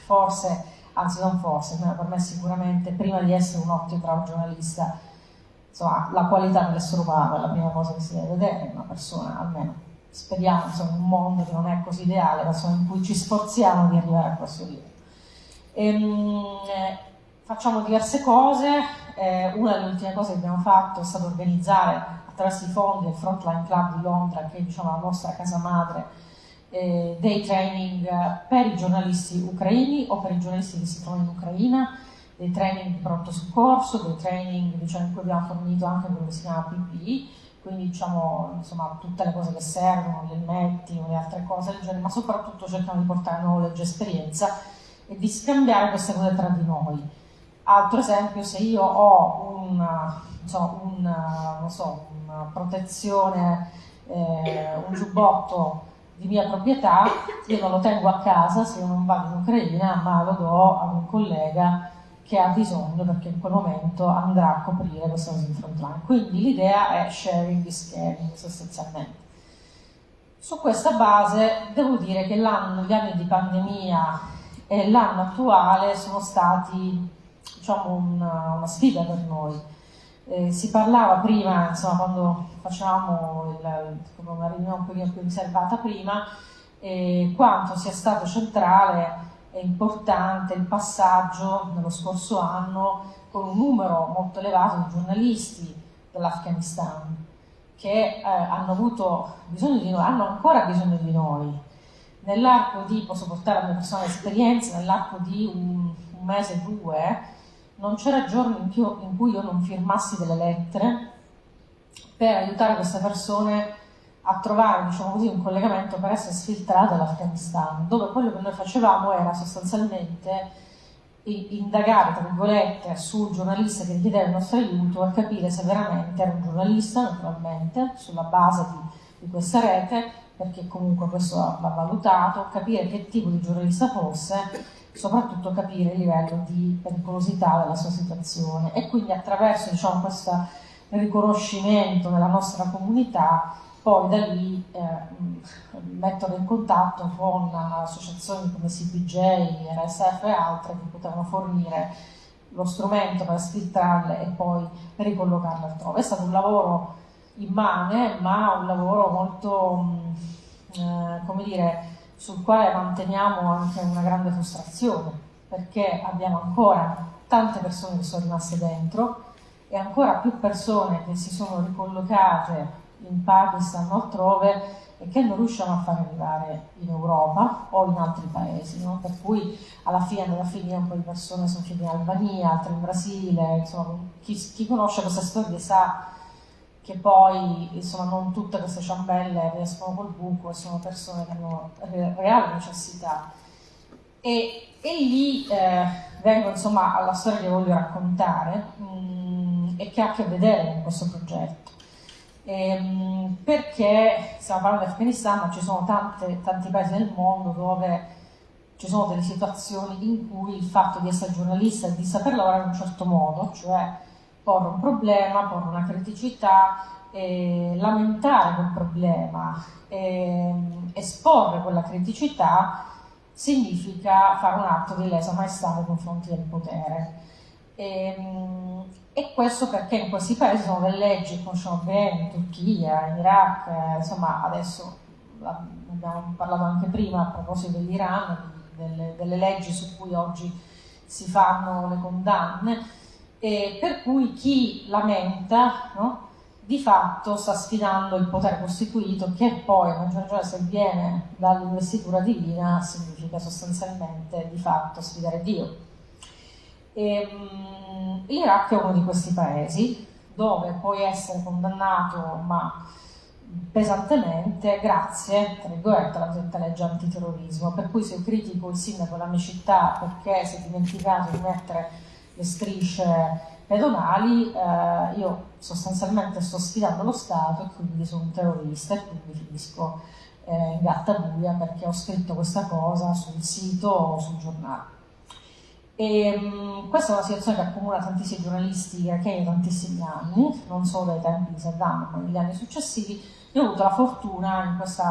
forse, anzi non forse, per me sicuramente, prima di essere un ottimo bravo giornalista, insomma, la qualità dell'essere umano è la prima cosa che si deve vedere in una persona, almeno speriamo, insomma, in un mondo che non è così ideale, ma insomma, in cui ci sforziamo di arrivare a questo livello. Ehm, facciamo diverse cose, eh, una delle ultime cose che abbiamo fatto è stato organizzare attraverso i fondi del Frontline Club di Londra, che è diciamo, la nostra casa madre, eh, dei training per i giornalisti ucraini o per i giornalisti che si trovano in Ucraina, dei training di pronto soccorso, dei training diciamo, in cui abbiamo fornito anche quello che si chiama PPI, quindi diciamo insomma, tutte le cose che servono, gli elmetti le altre cose del genere, ma soprattutto cerchiamo di portare knowledge e esperienza e di scambiare queste cose tra di noi. Altro esempio, se io ho una, so, una, so, una protezione, eh, un giubbotto di mia proprietà, io non lo tengo a casa se io non vado in Ucraina, ma lo do a un collega che ha bisogno perché in quel momento andrà a coprire questa cosa in frontline. Quindi l'idea è sharing is caring sostanzialmente. Su questa base devo dire che gli anni di pandemia e l'anno attuale sono stati diciamo, una, una sfida per noi. Eh, si parlava prima, insomma, quando facevamo il, una riunione un pochino più riservata prima, eh, quanto sia stato centrale e importante il passaggio nello scorso anno con un numero molto elevato di giornalisti dell'Afghanistan che eh, hanno avuto bisogno di noi, hanno ancora bisogno di noi. Nell'arco di, posso portare la mia personale esperienza, nell'arco di un, un mese, due, non c'era giorno in, più, in cui io non firmassi delle lettere per aiutare queste persone a trovare diciamo così, un collegamento per essere sfiltrate dall'Afghanistan, dove quello che noi facevamo era sostanzialmente indagare, tra virgolette, sul giornalista che richiedeva il nostro aiuto e capire se veramente era un giornalista, naturalmente, sulla base di, di questa rete, perché comunque questo va valutato, capire che tipo di giornalista fosse, soprattutto capire il livello di pericolosità della sua situazione e quindi attraverso diciamo, questo riconoscimento nella nostra comunità poi da lì eh, mettono in contatto con associazioni come CPJ, RSF e altre che potevano fornire lo strumento per sfiltrarle e poi ricollocarle altrove. È stato un lavoro immane, ma un lavoro molto, eh, come dire, sul quale manteniamo anche una grande frustrazione, perché abbiamo ancora tante persone che sono rimaste dentro e ancora più persone che si sono ricollocate in Pakistan o altrove e che non riusciamo a far arrivare in Europa o in altri paesi, no? per cui alla fine, alla fine un po' di persone sono finite in Albania, altre in Brasile, insomma chi, chi conosce queste storie sa che poi insomma non tutte queste ciambelle riescono col buco e sono persone che hanno reale necessità. E, e lì eh, vengo insomma alla storia che voglio raccontare mh, mm, e che ha a che vedere con questo progetto. Ehm, perché stiamo parlando dell'Afghanistan, ma ci sono tante, tanti paesi nel mondo dove ci sono delle situazioni in cui il fatto di essere giornalista e di saper lavorare in un certo modo, cioè porre un problema, porre una criticità, eh, lamentare quel problema, eh, esporre quella criticità, significa fare un atto di lesa maestà nei confronti del potere. E, ehm, e, questo perché in questi paesi sono delle leggi conosciamo bene, in Turchia, in Iraq, eh, insomma adesso abbiamo parlato anche prima a proposito dell'Iran, delle, delle, leggi su cui oggi si fanno le condanne, e per cui chi lamenta no, di fatto sta sfidando il potere costituito che poi, a maggior ragione se viene dall'investitura divina, significa sostanzialmente di fatto sfidare Dio. Ehm, L'Iraq è uno di questi paesi dove puoi essere condannato ma pesantemente grazie, tra virgolette, alla cosiddetta legge antiterrorismo, per cui se critico il sindaco della mia città perché si è dimenticato di mettere le strisce pedonali, eh, io sostanzialmente sto sfidando lo Stato e quindi sono un terrorista e quindi finisco eh, in gatta buia perché ho scritto questa cosa sul sito o sul giornale. E, um, questa è una situazione che accomuna tantissimi giornalisti iracheni da tantissimi anni, non solo dai tempi di Saddam, ma negli anni successivi. Io ho avuto la fortuna in questo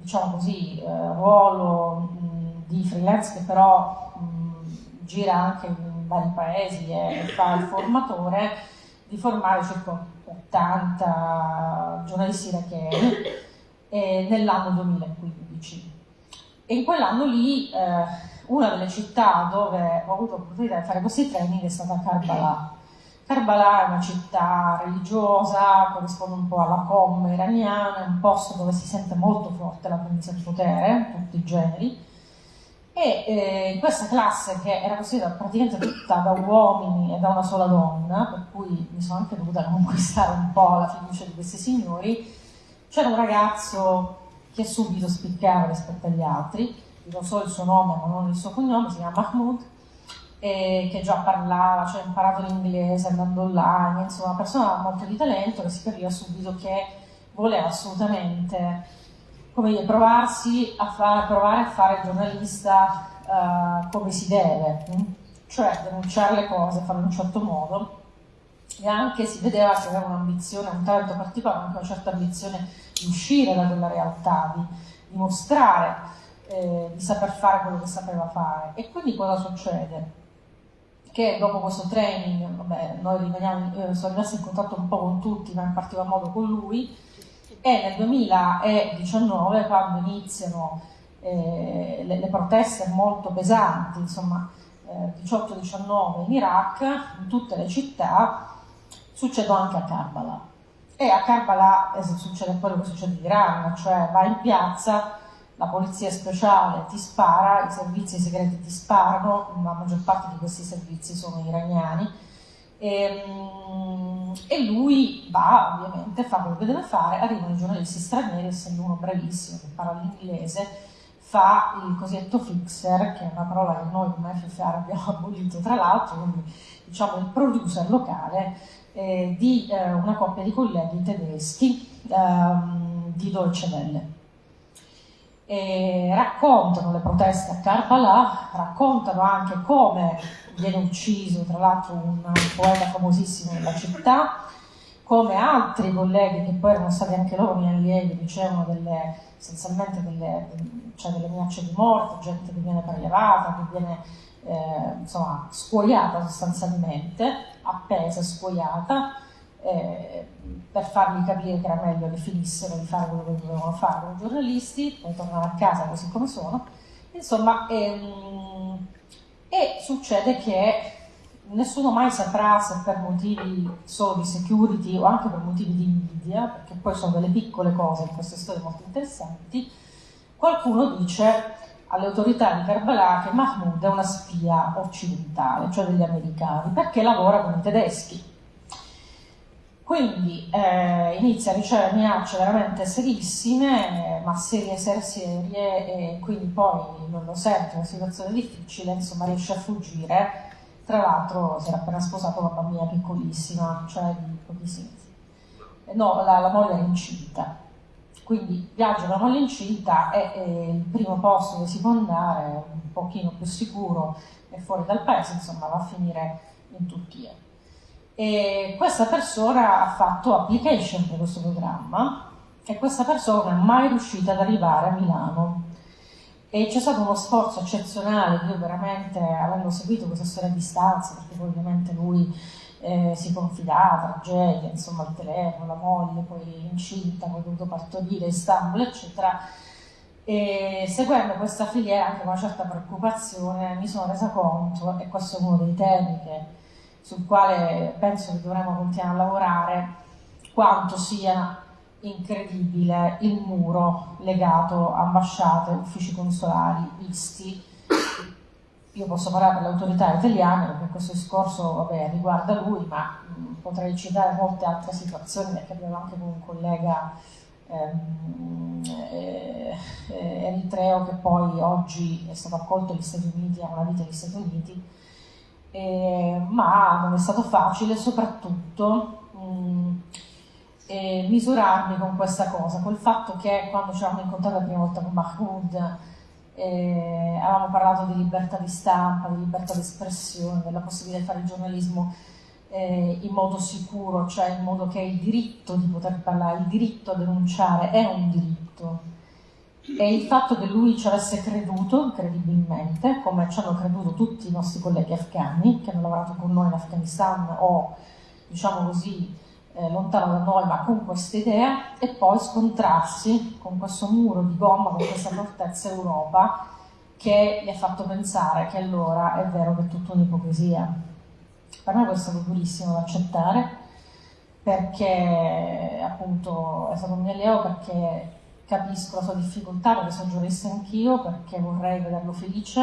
diciamo così, eh, ruolo mh, di freelance che però mh, gira anche in vari paesi e fa il formatore, di formare circa 80 giornalisti iracheni eh, nell'anno 2015. E in quell'anno lì eh, una delle città dove ho avuto l'opportunità di fare questi training è stata Karbala. Karbala è una città religiosa, corrisponde un po' alla com iraniana, è un posto dove si sente molto forte la presenza del potere, tutti i generi, e eh, in questa classe che era costituita praticamente tutta da uomini e da una sola donna, per cui mi sono anche dovuta conquistare un po' la fiducia di questi signori, c'era un ragazzo che subito spiccava rispetto agli altri, non so il suo nome ma non il suo cognome, si chiama Mahmoud, che già parlava, cioè ha imparato l'inglese andando online, insomma una persona molto di talento che si capiva subito che voleva assolutamente come dire, provarsi a fare, provare a fare il giornalista uh, come si deve, hm? cioè denunciare le cose, farlo in un certo modo e anche si vedeva che aveva un'ambizione, un talento particolare, anche una certa ambizione di uscire da quella realtà, di, di mostrare eh, di saper fare quello che sapeva fare. E quindi cosa succede? Che dopo questo training, vabbè, noi rimaniamo, io sono rimasta in contatto un po' con tutti, ma in particolar modo con lui, e nel 2019, quando iniziano eh, le, le, proteste molto pesanti, insomma, eh, 18-19 in Iraq, in tutte le città, succedono anche a Karbala. E a Karbala eh, succede quello che succede in Iran, cioè va in piazza la polizia speciale ti spara, i servizi segreti ti sparano, la maggior parte di questi servizi sono iraniani, e, ehm, e, lui va ovviamente, fa quello che deve fare, arrivano i giornalisti stranieri, essendo uno bravissimo che parla l'inglese, fa il cosiddetto fixer, che è una parola che noi come FFR abbiamo abolito tra l'altro, quindi diciamo il producer locale eh, di eh, una coppia di colleghi tedeschi ehm, di Deutsche Welle e raccontano le proteste a Karbala, raccontano anche come viene ucciso, tra l'altro un poeta famosissimo della città, come altri colleghi che poi erano stati anche loro miei allievi, ricevono delle, essenzialmente delle, cioè delle minacce di morte, gente che viene prelevata, che viene eh, insomma, scuoiata sostanzialmente, appesa, scuoiata, eh, per fargli capire che era meglio che finissero di fare quello che dovevano fare come giornalisti, poi tornare a casa così come sono. Insomma, ehm, e succede che nessuno mai saprà se per motivi solo di security o anche per motivi di invidia, perché poi sono delle piccole cose in queste storie molto interessanti, qualcuno dice alle autorità di Karbala che Mahmoud è una spia occidentale, cioè degli americani, perché lavora con i tedeschi. Quindi eh, inizia a ricevere minacce veramente serissime, ma serie, serie, serie, e quindi poi non lo sente, una situazione difficile, insomma riesce a fuggire. Tra l'altro si era appena sposato una bambina piccolissima, cioè di pochissimi mesi. No, la, la moglie era incinta quindi viaggio da moglie incinta è, è, il primo posto dove si può andare, un pochino più sicuro e fuori dal paese, insomma va a finire in Turchia. E questa persona ha fatto application per questo programma e questa persona non è mai riuscita ad arrivare a Milano. E c'è stato uno sforzo eccezionale, io veramente, avendo seguito questa storia a distanza, perché ovviamente lui eh, si confidava, tragedia, insomma il telefono, la moglie, poi incinta, poi dovuto partorire Istanbul, eccetera. E seguendo questa filiera anche con una certa preoccupazione mi sono resa conto, e questo è uno dei temi che, sul quale penso che dovremmo continuare a lavorare, quanto sia incredibile il muro legato a ambasciate, uffici consolari, visti. Io posso parlare per le autorità italiane perché questo discorso vabbè, riguarda lui, ma mh, potrei citare molte altre situazioni perché abbiamo anche con un collega ehm, eh, eh, eritreo che poi oggi è stato accolto negli Stati Uniti, ha una vita negli Stati Uniti, eh, ma non è stato facile soprattutto mh, misurarmi con questa cosa, col fatto che quando ci eravamo incontrati la prima volta con Mahmoud eh, avevamo parlato di libertà di stampa, di libertà di espressione, della possibilità di fare il giornalismo eh, in modo sicuro, cioè in modo che il diritto di poter parlare, il diritto a denunciare è un diritto. E il fatto che lui ci avesse creduto, incredibilmente, come ci hanno creduto tutti i nostri colleghi afghani che hanno lavorato con noi in Afghanistan o, diciamo così, eh, lontano da noi, ma con questa idea, e poi scontrarsi con questo muro di gomma, con questa fortezza Europa, che gli ha fatto pensare che allora è vero che è tutta un'ipocrisia. Per me questo è stato durissimo da accettare, perché appunto è stato un mio allievo, perché capisco la sua difficoltà, perché sono giurista anch'io, perché vorrei vederlo felice,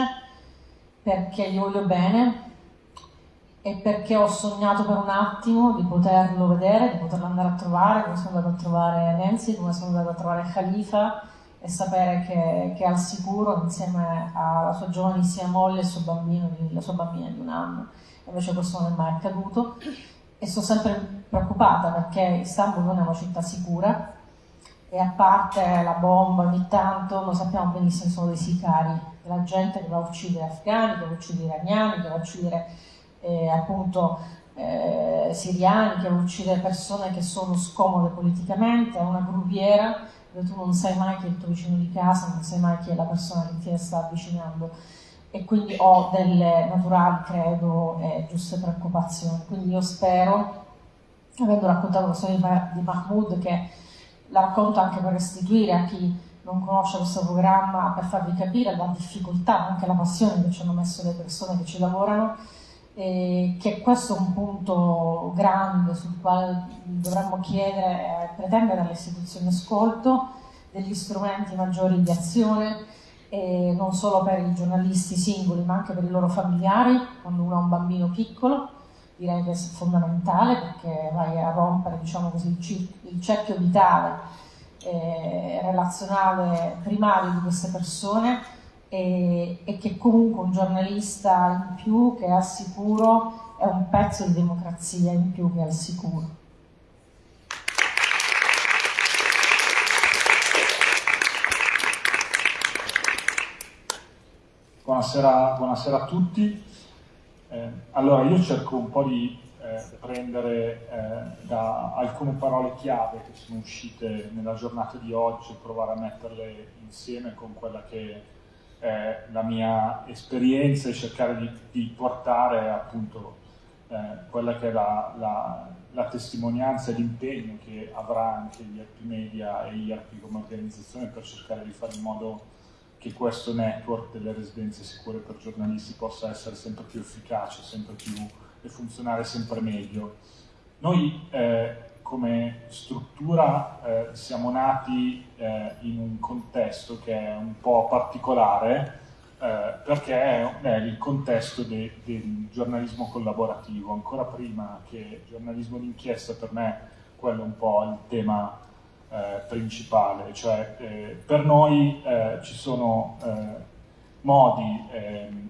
perché gli voglio bene, e perché ho sognato per un attimo di poterlo vedere, di poterlo andare a trovare, come sono andato a trovare Nancy, come sono andato a trovare Khalifa e sapere che, che, è al sicuro insieme alla sua giovanissima moglie e suo bambino, la sua bambina di un anno. Invece questo non è mai accaduto e sono sempre preoccupata perché Istanbul non è una città sicura e a parte la bomba ogni tanto noi sappiamo benissimo sono dei sicari, la gente che va a uccidere afghani, che va a uccidere iraniani, che va a uccidere eh, appunto eh, siriani che uccide persone che sono scomode politicamente, è una gruviera dove tu non sai mai chi è il tuo vicino di casa, non sai mai chi è la persona che ti sta avvicinando e quindi ho delle naturali, credo, e giuste preoccupazioni. Quindi io spero, avendo raccontato la storia di Mahmoud, che la racconto anche per restituire a chi non conosce questo programma, per farvi capire la difficoltà, anche la passione che ci hanno messo le persone che ci lavorano, eh, che questo è un punto grande sul quale dovremmo chiedere e pretendere alle istituzioni ascolto degli strumenti maggiori di azione, eh, non solo per i giornalisti singoli ma anche per i loro familiari, quando uno ha un bambino piccolo, direi che è fondamentale perché vai a rompere diciamo così, il, cerchio vitale eh, relazionale primario di queste persone e, e che comunque un giornalista in più che è al sicuro è un pezzo di democrazia in più che è al sicuro. Buonasera, buonasera a tutti. Eh, allora io cerco un po' di eh, prendere eh, da alcune parole chiave che sono uscite nella giornata di oggi e provare a metterle insieme con quella che è la mia esperienza e cercare di, di portare appunto eh, quella che è la, la, la testimonianza e l'impegno che avrà anche gli IRP Media e IRP come organizzazione per cercare di fare in modo che questo network delle residenze sicure per giornalisti possa essere sempre più efficace, sempre più e funzionare sempre meglio. Noi eh, come struttura eh, siamo nati eh, in un contesto che è un po' particolare eh, perché è, è, il contesto de, del giornalismo collaborativo, ancora prima che giornalismo d'inchiesta per me quello è un po' il tema principale, cioè eh, per noi eh, ci sono eh, modi, ehm,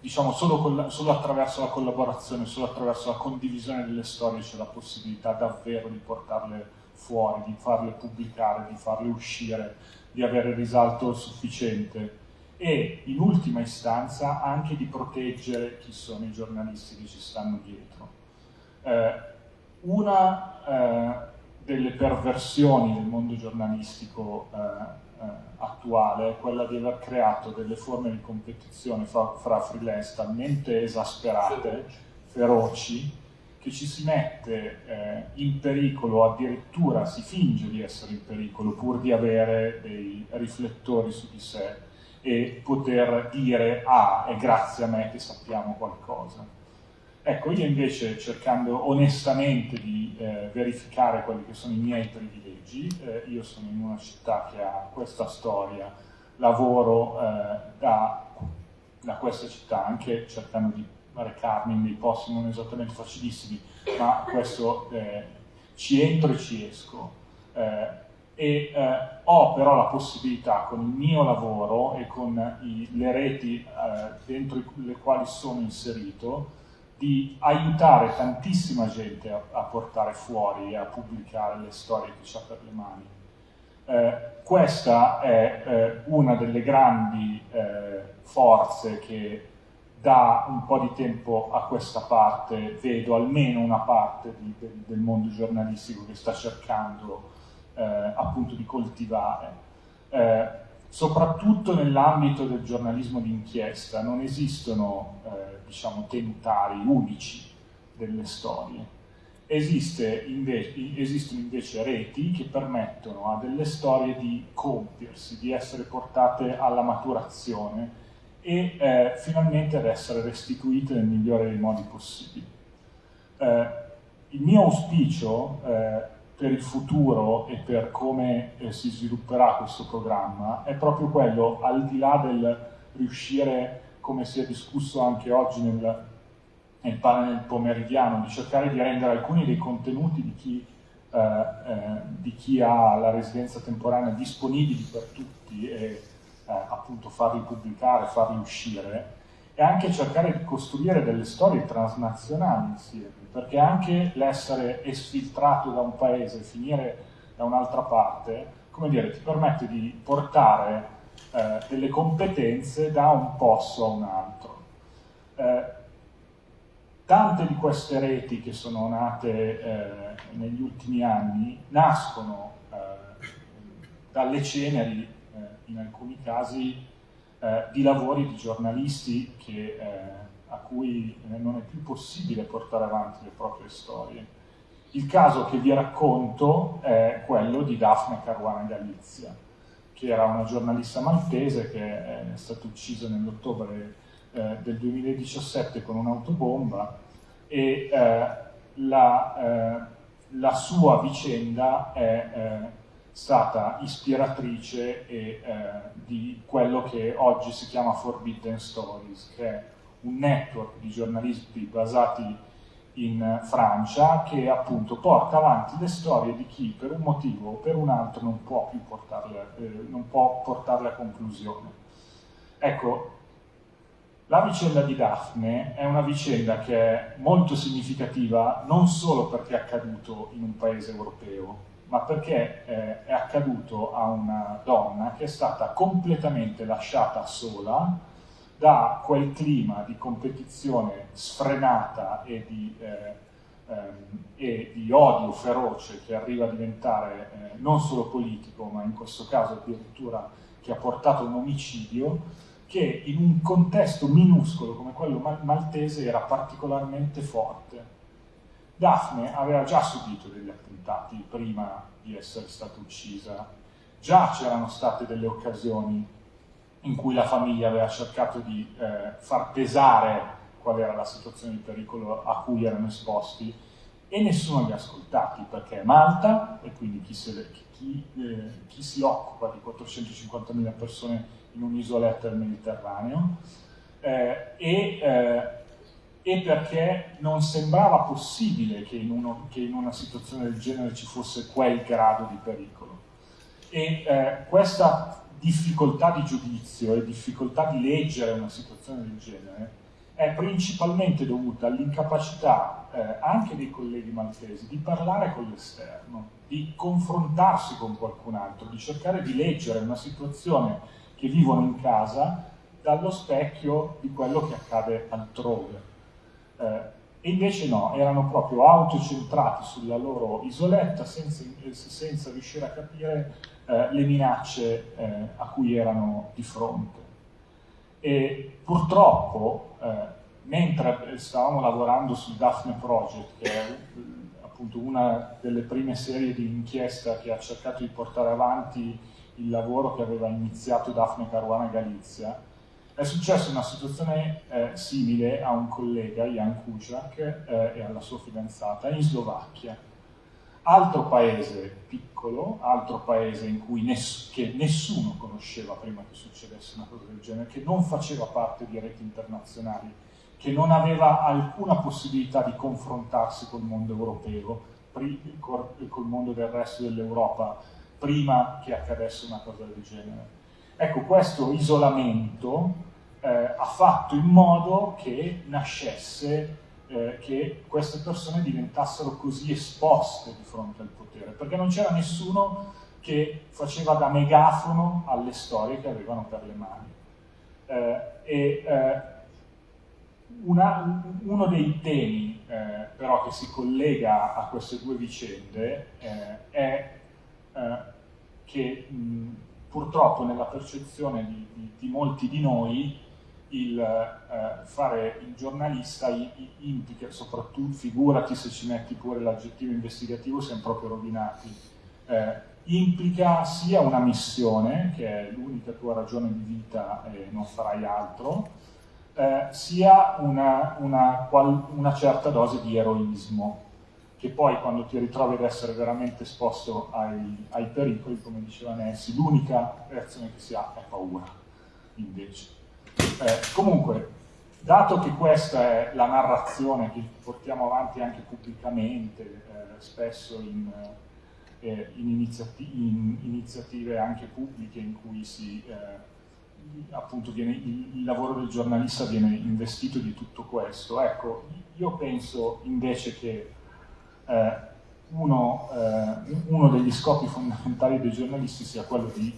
diciamo solo, solo, attraverso la collaborazione, solo attraverso la condivisione delle storie c'è la possibilità davvero di portarle fuori, di farle pubblicare, di farle uscire, di avere risalto sufficiente e in ultima istanza anche di proteggere chi sono i giornalisti che ci stanno dietro. Eh, una eh, delle perversioni del mondo giornalistico eh, eh, attuale è quella di aver creato delle forme di competizione fra, fra freelance talmente esasperate, feroci, che ci si mette eh, in pericolo, addirittura si finge di essere in pericolo pur di avere dei riflettori su di sé e poter dire ah, è grazie a me che sappiamo qualcosa. Ecco, io invece cercando onestamente di eh, verificare quelli che sono i miei privilegi, eh, io sono in una città che ha questa storia, lavoro eh, da, da, questa città, anche cercando di recarmi in dei posti non esattamente facilissimi, ma questo eh, ci entro e ci esco. Eh, e eh, ho però la possibilità con il mio lavoro e con i, le reti dentro le quali sono inserito di aiutare tantissima gente a, a, portare fuori e a pubblicare le storie che ha per le mani. Eh, questa è eh, una delle grandi eh, forze che da un po' di tempo a questa parte vedo almeno una parte di, de, del mondo giornalistico che sta cercando eh, appunto di coltivare. Soprattutto nell'ambito del giornalismo d'inchiesta non esistono eh, diciamo, tentari unici delle storie. Esiste invece, esistono invece reti che permettono a delle storie di compiersi, di essere portate alla maturazione e eh, finalmente ad essere restituite nel migliore dei modi possibili. Eh, il mio auspicio eh, per il futuro e per come eh, si svilupperà questo programma è proprio quello, al di là del riuscire come si è discusso anche oggi nel, nel panel pomeridiano, di cercare di rendere alcuni dei contenuti di chi, eh, eh, di chi ha la residenza temporanea disponibili per tutti e eh, appunto farli pubblicare, farli uscire, e anche cercare di costruire delle storie transnazionali insieme, perché anche l'essere esfiltrato da un paese e finire da un'altra parte, come dire, ti permette di portare eh, delle competenze da un posto a un altro. Eh, tante di queste reti che sono nate eh, negli ultimi anni nascono eh, dalle ceneri, eh, in alcuni casi, eh, di lavori di giornalisti che, a cui non è più possibile portare avanti le proprie storie. Il caso che vi racconto è quello di Daphne Caruana Galizia che era una giornalista maltese che è stata uccisa nell'ottobre eh, del 2017 con un'autobomba e eh, la, eh, la, sua vicenda è eh, stata ispiratrice e, eh, di quello che oggi si chiama Forbidden Stories, che è un network di giornalisti basati in Francia che appunto porta avanti le storie di chi per un motivo o per un altro non può più portarle, eh, non può portarle a conclusione. Ecco, la vicenda di Daphne è una vicenda che è molto significativa non solo perché è accaduto in un paese europeo, ma perché eh, è accaduto a una donna che è stata completamente lasciata sola da quel clima di competizione sfrenata e di, eh, ehm, e di odio feroce che arriva a diventare eh, non solo politico, ma in questo caso addirittura che ha portato un omicidio, che in un contesto minuscolo come quello maltese era particolarmente forte. Daphne aveva già subito degli attentati prima di essere stata uccisa, già c'erano state delle occasioni in cui la famiglia aveva cercato di eh, far pesare qual era la situazione di pericolo a cui erano esposti e nessuno li ha ascoltati perché è Malta e quindi chi, se, chi, eh, chi si occupa di 450.000 persone in un'isoletta del Mediterraneo eh, e, eh, e, perché non sembrava possibile che in, uno, che in, una situazione del genere ci fosse quel grado di pericolo. E eh, questa difficoltà di giudizio e difficoltà di leggere una situazione del genere è principalmente dovuta all'incapacità eh, anche dei colleghi maltesi di parlare con l'esterno, di confrontarsi con qualcun altro, di cercare di leggere una situazione che vivono in casa dallo specchio di quello che accade altrove. Eh, e invece no, erano proprio autocentrati sulla loro isoletta senza, senza riuscire a capire eh, le minacce eh, a cui erano di fronte. E purtroppo, eh, mentre stavamo lavorando sul Daphne Project, che è appunto una delle prime serie di inchiesta che ha cercato di portare avanti il lavoro che aveva iniziato Daphne Caruana Galizia, è successa una situazione eh, simile a un collega, Jan Kuciak, eh, e alla sua fidanzata in Slovacchia altro paese piccolo, altro paese in cui ness che nessuno conosceva prima che succedesse una cosa del genere, che non faceva parte di reti internazionali, che non aveva alcuna possibilità di confrontarsi col mondo europeo, col mondo del resto dell'Europa, prima che accadesse una cosa del genere. Ecco, questo isolamento eh, ha fatto in modo che nascesse eh, che queste persone diventassero così esposte di fronte al potere, perché non c'era nessuno che faceva da megafono alle storie che avevano per le mani. Eh, e eh, una, uno dei temi eh, però che si collega a queste due vicende eh, è eh, che mh, purtroppo nella percezione di, di, di molti di noi il eh, fare il giornalista implica, soprattutto figurati se ci metti pure l'aggettivo investigativo, siamo proprio rovinati, eh, implica sia una missione, che è l'unica tua ragione di vita e non farai altro, eh, sia una, una, una certa dose di eroismo, che poi quando ti ritrovi ad essere veramente esposto ai, ai pericoli, come diceva Nancy, l'unica reazione che si ha è paura, invece. Eh, comunque, dato che questa è la narrazione che portiamo avanti anche pubblicamente, eh, spesso in, eh, in, iniziati in, iniziative anche pubbliche in cui si, eh, appunto viene, il, il, lavoro del giornalista viene investito di tutto questo, ecco, io penso invece che eh, uno, eh, uno degli scopi fondamentali dei giornalisti sia quello di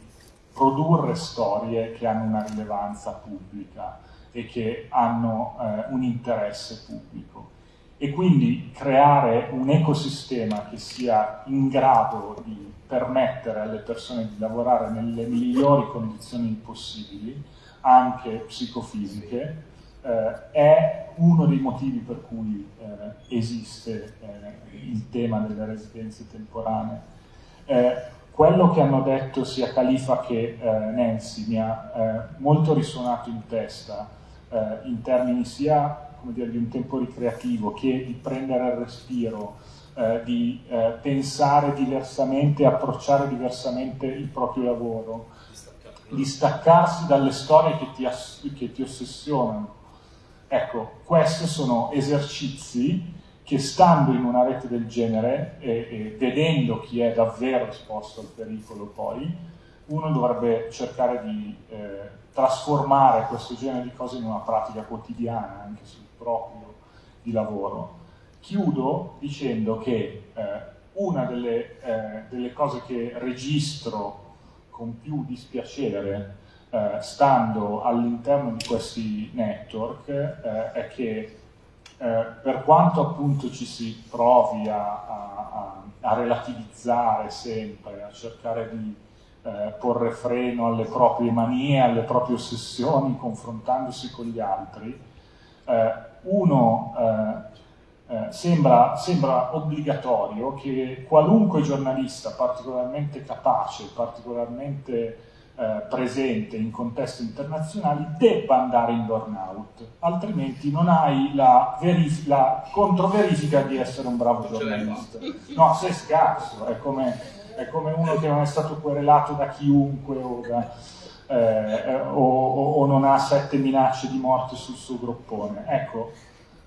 produrre storie che hanno una rilevanza pubblica e che hanno eh, un interesse pubblico. E quindi creare un ecosistema che sia in grado di permettere alle persone di lavorare nelle migliori condizioni possibili, anche psicofisiche, eh, è uno dei motivi per cui eh, esiste eh, il tema delle residenze temporanee. Eh, quello che hanno detto sia Khalifa che eh, Nancy mi ha eh, molto risuonato in testa, in termini sia dire, di un tempo ricreativo che di prendere il respiro, di pensare diversamente, approcciare diversamente il proprio lavoro, di staccarsi dalle storie che ti, che ti ossessionano. Ecco, questi sono esercizi che stando in una rete del genere e, e, vedendo chi è davvero esposto al pericolo poi, uno dovrebbe cercare di eh, trasformare questo genere di cose in una pratica quotidiana, anche sul proprio di lavoro. Chiudo dicendo che eh, una delle, eh, delle, cose che registro con più dispiacere eh, stando all'interno di questi network eh, è che eh, per quanto appunto ci si provi a, a, a relativizzare sempre, a cercare di eh, porre freno alle proprie manie, alle proprie ossessioni, confrontandosi con gli altri, eh, uno eh, sembra, sembra, obbligatorio che qualunque giornalista particolarmente capace, particolarmente eh, presente in contesti internazionali debba andare in burnout, altrimenti non hai la, la controverifica di essere un bravo giornalista. No, sei scarso, è come, è come, uno che non è stato querelato da chiunque o, da, eh, o, o non ha sette minacce di morte sul suo groppone. Ecco,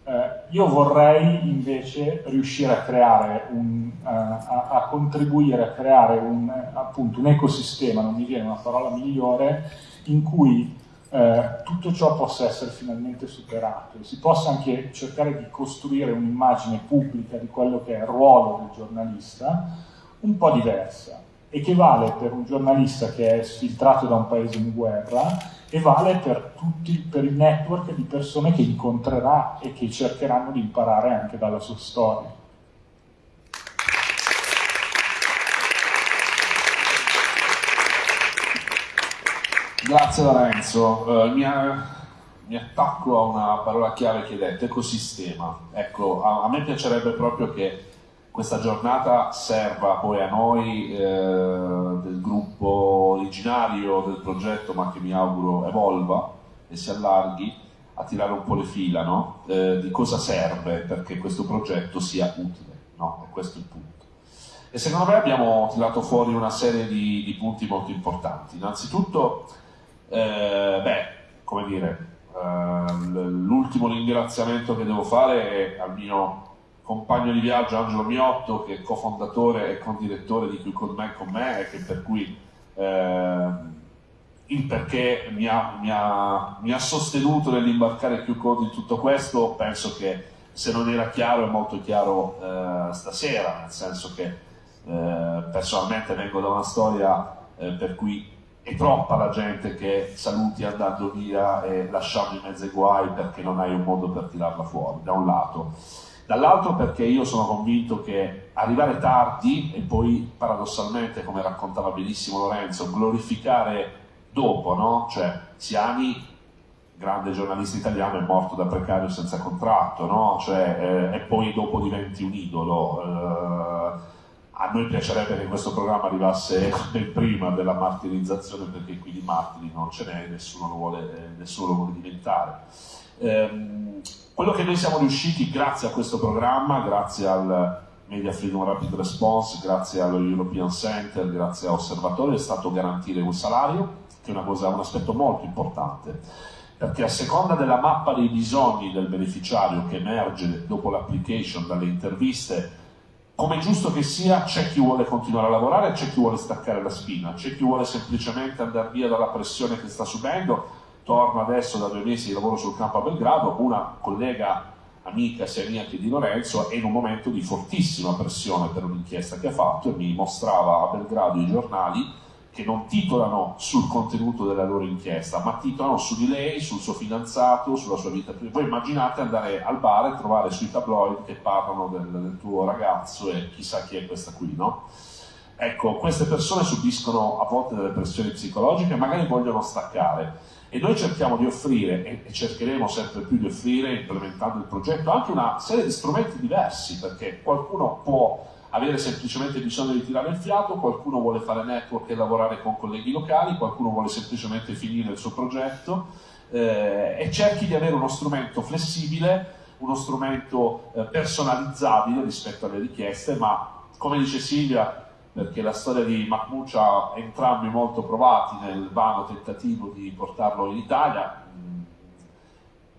eh, io vorrei invece riuscire a creare un, uh, a, a, contribuire a creare un, appunto, un ecosistema, non mi viene una parola migliore, in cui eh, tutto ciò possa essere finalmente superato e si possa anche cercare di costruire un'immagine pubblica di quello che è il ruolo del giornalista un po' diversa e che vale per un giornalista che è sfiltrato da un paese in guerra e vale per tutti, per il network di persone che incontrerà e che cercheranno di imparare anche dalla sua storia. Grazie Lorenzo, uh, mi, mi, attacco a una parola chiave che hai detto, ecosistema. Ecco, a, a me piacerebbe proprio che questa giornata serva poi a noi eh, del gruppo originario del progetto, ma che mi auguro evolva e si allarghi, a tirare un po' le fila no? eh, di cosa serve perché questo progetto sia utile. No? E questo è il punto. E secondo me abbiamo tirato fuori una serie di, di punti molto importanti. Innanzitutto, eh, beh, come dire, eh, l'ultimo ringraziamento che devo fare è al mio compagno di viaggio Angelo Miotto, che è cofondatore e condirettore di Qui con me con me e che per cui eh, il perché mi ha, mi, ha, mi ha, sostenuto nell'imbarcare Q Code in tutto questo, penso che se non era chiaro è molto chiaro eh, stasera, nel senso che eh, personalmente vengo da una storia eh, per cui è troppa la gente che saluti andando via e lasciando in mezzo ai guai perché non hai un modo per tirarla fuori, da un lato dall'altro perché io sono convinto che arrivare tardi e poi paradossalmente, come raccontava benissimo Lorenzo, glorificare dopo, no? Cioè, Siani, grande giornalista italiano, è morto da precario senza contratto, no? Cioè, eh, e poi dopo diventi un idolo. Eh, a noi piacerebbe che questo programma arrivasse ben prima della martirizzazione perché qui di martiri non ce n'è, nessuno vuole, nessuno lo vuole diventare. Eh, quello che noi siamo riusciti grazie a questo programma, grazie al Media Freedom Rapid Response, grazie allo European Center, grazie a Osservatorio, è stato garantire un salario, che è una cosa, un aspetto molto importante, perché a seconda della mappa dei bisogni del beneficiario che emerge dopo l'application dalle interviste, come giusto che sia, c'è chi vuole continuare a lavorare, c'è chi vuole staccare la spina, c'è chi vuole semplicemente andare via dalla pressione che sta subendo, torno adesso da due mesi di lavoro sul campo a Belgrado, una collega amica sia mia che di Lorenzo è in un momento di fortissima pressione per un'inchiesta che ha fatto e mi mostrava a Belgrado i giornali che non titolano sul contenuto della loro inchiesta, ma titolano su di lei, sul suo fidanzato, sulla sua vita privata. Voi immaginate andare al bar e trovare sui tabloid che parlano del, del tuo ragazzo e chissà chi è questa qui, no? Ecco, queste persone subiscono a volte delle pressioni psicologiche magari vogliono staccare e noi cerchiamo di offrire, e cercheremo sempre più di offrire, implementando il progetto, anche una serie di strumenti diversi, perché qualcuno può avere semplicemente bisogno di tirare il fiato, qualcuno vuole fare network e lavorare con colleghi locali, qualcuno vuole semplicemente finire il suo progetto eh, e cerchi di avere uno strumento flessibile, uno strumento eh, personalizzabile rispetto alle richieste, ma come dice Silvia, perché la storia di Mahmoud ci ha entrambi molto provati nel vano tentativo di portarlo in Italia.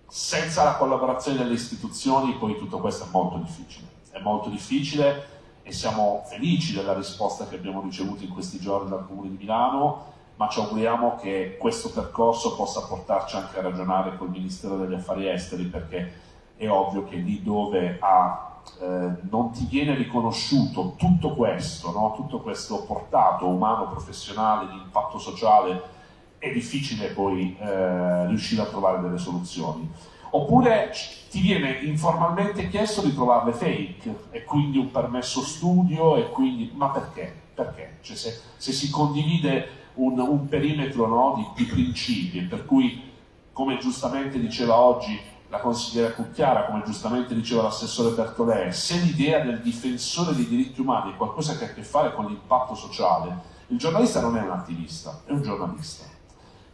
Senza la collaborazione delle istituzioni poi tutto questo è molto difficile. È molto difficile e siamo felici della risposta che abbiamo ricevuto in questi giorni dal Comune di Milano, ma ci auguriamo che questo percorso possa portarci anche a ragionare col Ministero degli Affari Esteri, perché è ovvio che lì dove ha eh, non ti viene riconosciuto tutto questo, no? tutto questo portato umano, professionale, di impatto sociale è difficile poi eh, riuscire a trovare delle soluzioni. Oppure ti viene informalmente chiesto di trovarle fake e quindi un permesso studio e quindi... ma perché? Perché? Cioè se, se si condivide un, un perimetro no, di, di principi per cui, come giustamente diceva oggi la consigliera Cucchiara, come giustamente diceva l'assessore Bertolè, se l'idea del difensore dei diritti umani è qualcosa che ha a che fare con l'impatto sociale, il giornalista non è un attivista, è un giornalista,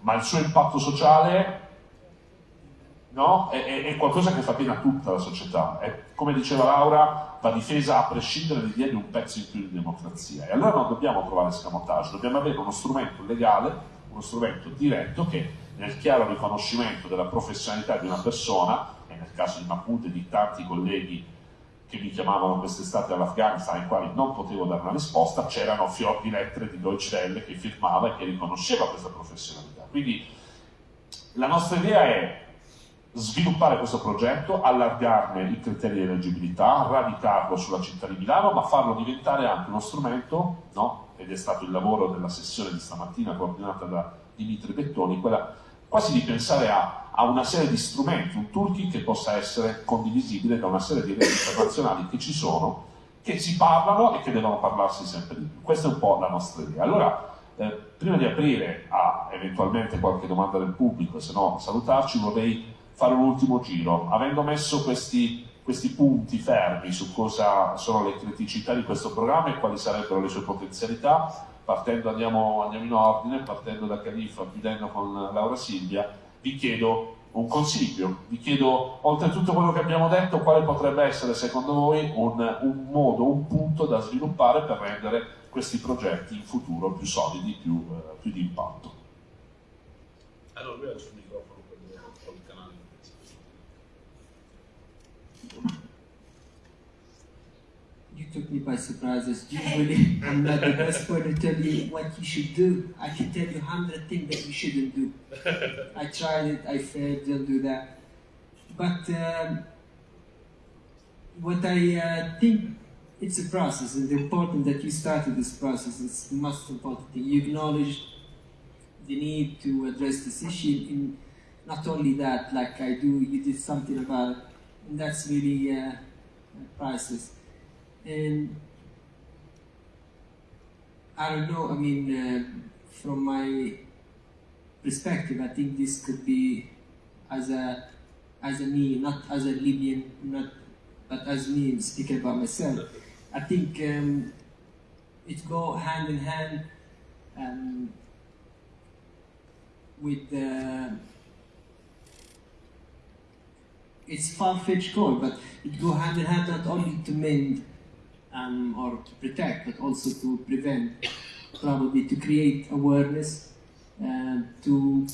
ma il suo impatto sociale no, è, è, qualcosa che fa bene a tutta la società. È, come diceva Laura, va difesa a prescindere dall'idea di un pezzo in più di democrazia. E allora non dobbiamo trovare scamotage, dobbiamo avere uno strumento legale, uno strumento diretto che nel chiaro riconoscimento della professionalità di una persona, e nel caso di Mahmoud e di tanti colleghi che mi chiamavano quest'estate all'Afghanistan ai quali non potevo dare una risposta, c'erano fior di lettere di Deutsche Welle che firmava e che riconosceva questa professionalità. Quindi la nostra idea è sviluppare questo progetto, allargarne i criteri di eleggibilità, radicarlo sulla città di Milano, ma farlo diventare anche uno strumento, no? ed è stato il lavoro della sessione di stamattina coordinata da Dimitri Bettoni, quella quasi di pensare a, a, una serie di strumenti, un toolkit che possa essere condivisibile da una serie di reti internazionali che ci sono, che si parlano e che devono parlarsi sempre di più. Questa è un po' la nostra idea. Allora, eh, prima di aprire a eventualmente qualche domanda del pubblico, se no salutarci, vorrei fare un ultimo giro. Avendo messo questi, questi punti fermi su cosa sono le criticità di questo programma e quali sarebbero le sue potenzialità, partendo andiamo, andiamo in ordine, partendo da Califa, chiudendo con Laura Silvia, vi chiedo un consiglio, vi chiedo, oltre a tutto quello che abbiamo detto, quale potrebbe essere secondo voi un, un modo, un punto da sviluppare per rendere questi progetti in futuro più solidi, più, eh, più di impatto. Allora, You took me by surprise. As usually, I'm not the best one to tell you what you should do. I can tell you a hundred things that you shouldn't do. I tried it, I failed, don't do that. But um, what I uh, think it's a process, and important that you started this process the most important thing. You acknowledged the need to address this issue. In not only that, like I do, you did something about it, and that's really uh, priceless. And I don't know, I mean, uh, from my perspective, I think this could be as a as a me, not as a Libyan, not but as me speaking about myself. I think um, it go hand in hand um, with the. It's far-fetched goal, but it go hand in hand not only to mend um, or to protect, but also to prevent, probably to create awareness, uh, to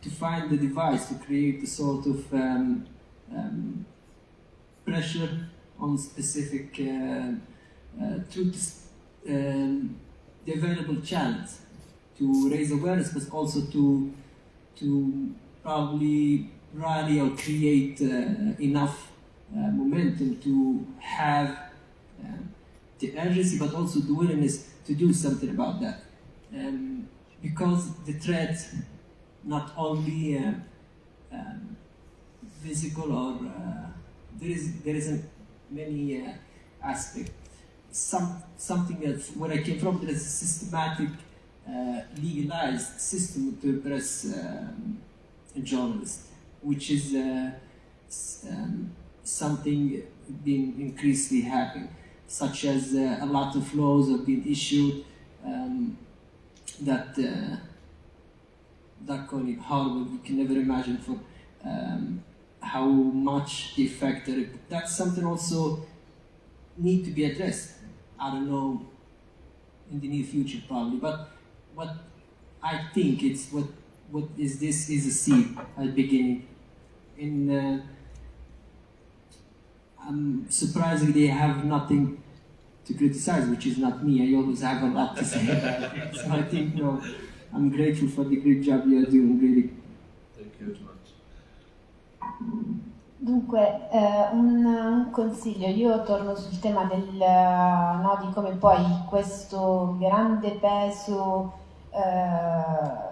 to find the device to create a sort of um, um, pressure on specific uh, uh, through um, the available channels to raise awareness, but also to to probably rally or create uh, enough uh, momentum to have um, the urgency, but also the willingness to do something about that. Um, because the threat, not only uh, um, physical or uh, there is there is a many uh, aspect. Some something that where I came from, there is a systematic, uh, legalized system to oppress um, a journalist, which is uh, um, something being increasingly happening such as uh, a lot of laws have been issued um, that uh, that kind of horrible. You can never imagine for um, how much the effect. That's something also need to be addressed. I don't know in the near future probably, but what I think it's what what is this is a seed at the beginning. In uh, um, surprisingly, they have nothing to criticize, which is not me. I always have a lot to say. So I think, no, I'm grateful for the great job you are doing, really. Thank you very much. Dunque, eh, un, un, consiglio, io torno sul tema del, no, di come poi questo grande peso eh,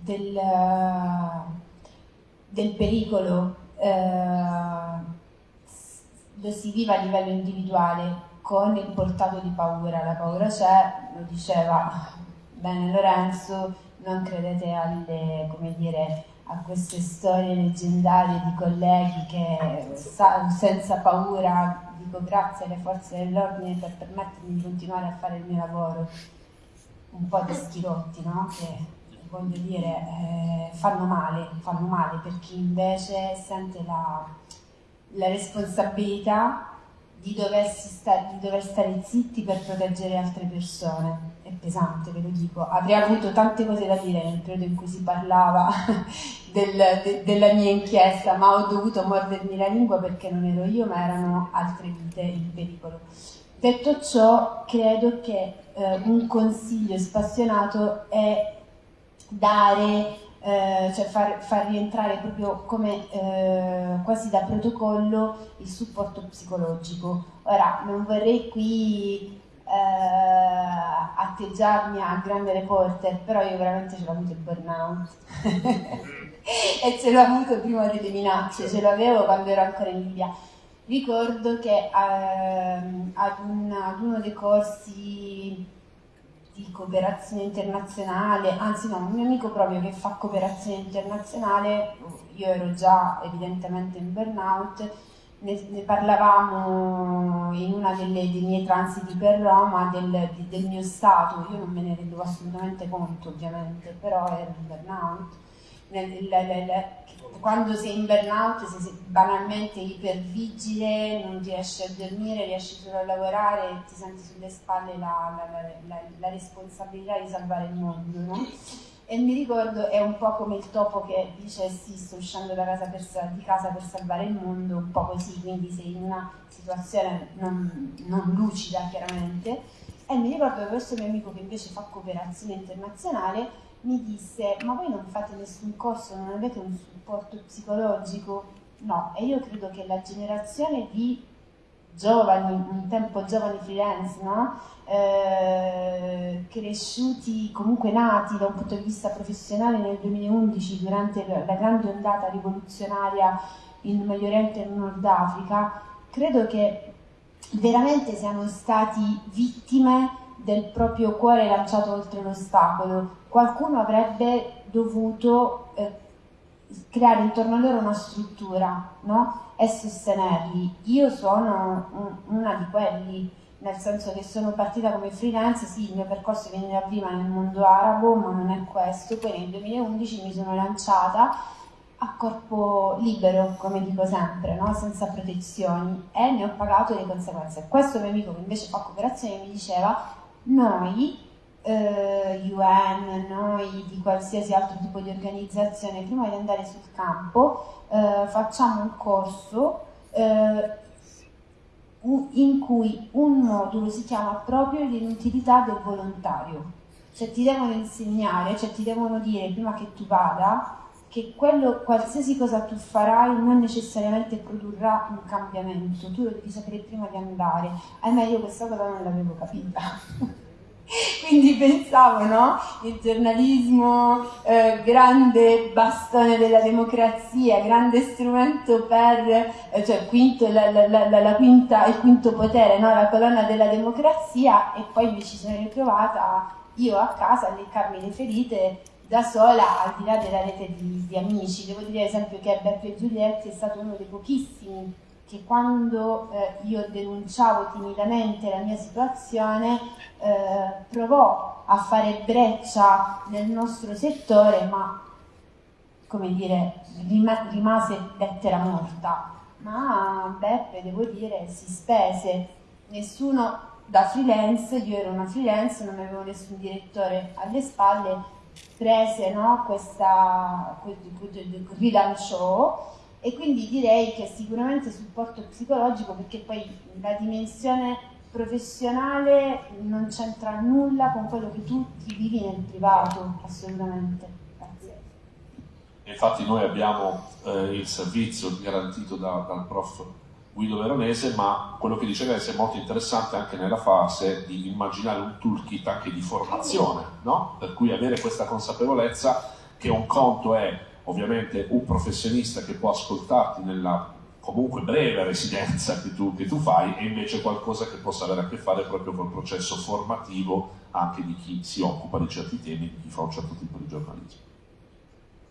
del, del pericolo eh, lo si vive a livello individuale con il portato di paura, la paura c'è, lo diceva bene Lorenzo, non credete alle, come dire, a queste storie leggendarie di colleghi che senza paura dico grazie alle forze dell'ordine per permettermi di continuare a fare il mio lavoro, un po' di schirotti, no? Che voglio dire eh, fanno male, fanno male per chi invece sente la, la responsabilità di, sta, di, dover stare zitti per proteggere altre persone. È pesante, ve lo dico. Avrei avuto tante cose da dire nel periodo in cui si parlava del, de, della mia inchiesta, ma ho dovuto mordermi la lingua perché non ero io, ma erano altre vite in pericolo. Detto ciò, credo che eh, un consiglio spassionato è dare eh, cioè far, far, rientrare proprio come eh, quasi da protocollo il supporto psicologico. Ora, non vorrei qui eh, atteggiarmi a grande reporter, però io veramente ce l'ho avuto il burnout. e ce l'ho avuto prima delle minacce, ce l'avevo quando ero ancora in Libia. Ricordo che ehm, ad, un, ad uno dei corsi di cooperazione internazionale, anzi no, un mio amico proprio che fa cooperazione internazionale, io ero già evidentemente in burnout, ne, ne parlavamo in una delle, dei miei transiti per Roma del, del, mio stato, io non me ne rendevo assolutamente conto ovviamente, però ero in burnout. Nel, la, la, quando sei in burnout sei banalmente ipervigile, non riesci a dormire, riesci solo a lavorare ti senti sulle spalle la, la, la, la responsabilità di salvare il mondo, no? E mi ricordo, è un po' come il topo che dice sì, sto uscendo casa per, di casa per salvare il mondo, un po' così, quindi sei in una situazione non, non lucida chiaramente. E mi ricordo che questo mio amico che invece fa cooperazione internazionale mi disse ma voi non fate nessun corso, non avete un supporto psicologico? No, e io credo che la generazione di giovani, un tempo giovani freelance, no? eh, cresciuti, comunque nati da un punto di vista professionale nel 2011 durante la grande ondata rivoluzionaria in Medio Oriente e in Nord Africa, credo che veramente siano stati vittime del proprio cuore lanciato oltre l'ostacolo. Qualcuno avrebbe dovuto eh, creare intorno a loro una struttura no? e sostenerli. Io sono un, una di quelli, nel senso che sono partita come freelance, sì, il mio percorso viene da prima nel mondo arabo, ma non è questo. Poi nel 2011 mi sono lanciata a corpo libero, come dico sempre, no? senza protezioni e ne ho pagato le conseguenze. Questo mio amico che invece fa cooperazione mi diceva noi, eh, UN, noi di qualsiasi altro tipo di organizzazione, prima di andare sul campo eh, facciamo un corso eh, in cui un modulo si chiama proprio l'inutilità del volontario. Cioè ti devono insegnare, cioè ti devono dire prima che tu vada che quello, qualsiasi cosa tu farai non necessariamente produrrà un cambiamento, tu lo devi sapere prima di andare. Ahimè io questa cosa non l'avevo capita. Quindi pensavo, no? Il giornalismo, eh, grande bastone della democrazia, grande strumento per, eh, cioè quinto, la, la, la, quinta, il quinto potere, no? la colonna della democrazia e poi mi ci sono ritrovata io a casa a leccarmi le ferite da sola al di là della rete di, di amici. Devo dire ad esempio che Beppe Giulietti è stato uno dei pochissimi che quando eh, io denunciavo timidamente la mia situazione eh, provò a fare breccia nel nostro settore, ma come dire, rimase lettera morta. Ma Beppe, devo dire, si spese. Nessuno da freelance, io ero una freelance, non avevo nessun direttore alle spalle, prese no, questa, rilanciò e quindi direi che sicuramente supporto psicologico perché poi la dimensione professionale non c'entra nulla con quello che tu vivi nel privato, assolutamente. Grazie. Infatti noi abbiamo eh, il servizio garantito da, dal prof Guido Veronese, ma quello che dice Alessia è molto interessante anche nella fase di immaginare un toolkit anche di formazione, no? per cui avere questa consapevolezza che un conto è ovviamente un professionista che può ascoltarti nella comunque breve residenza che tu, che tu fai e invece qualcosa che possa avere a che fare proprio col processo formativo anche di chi si occupa di certi temi, di chi fa un certo tipo di giornalismo.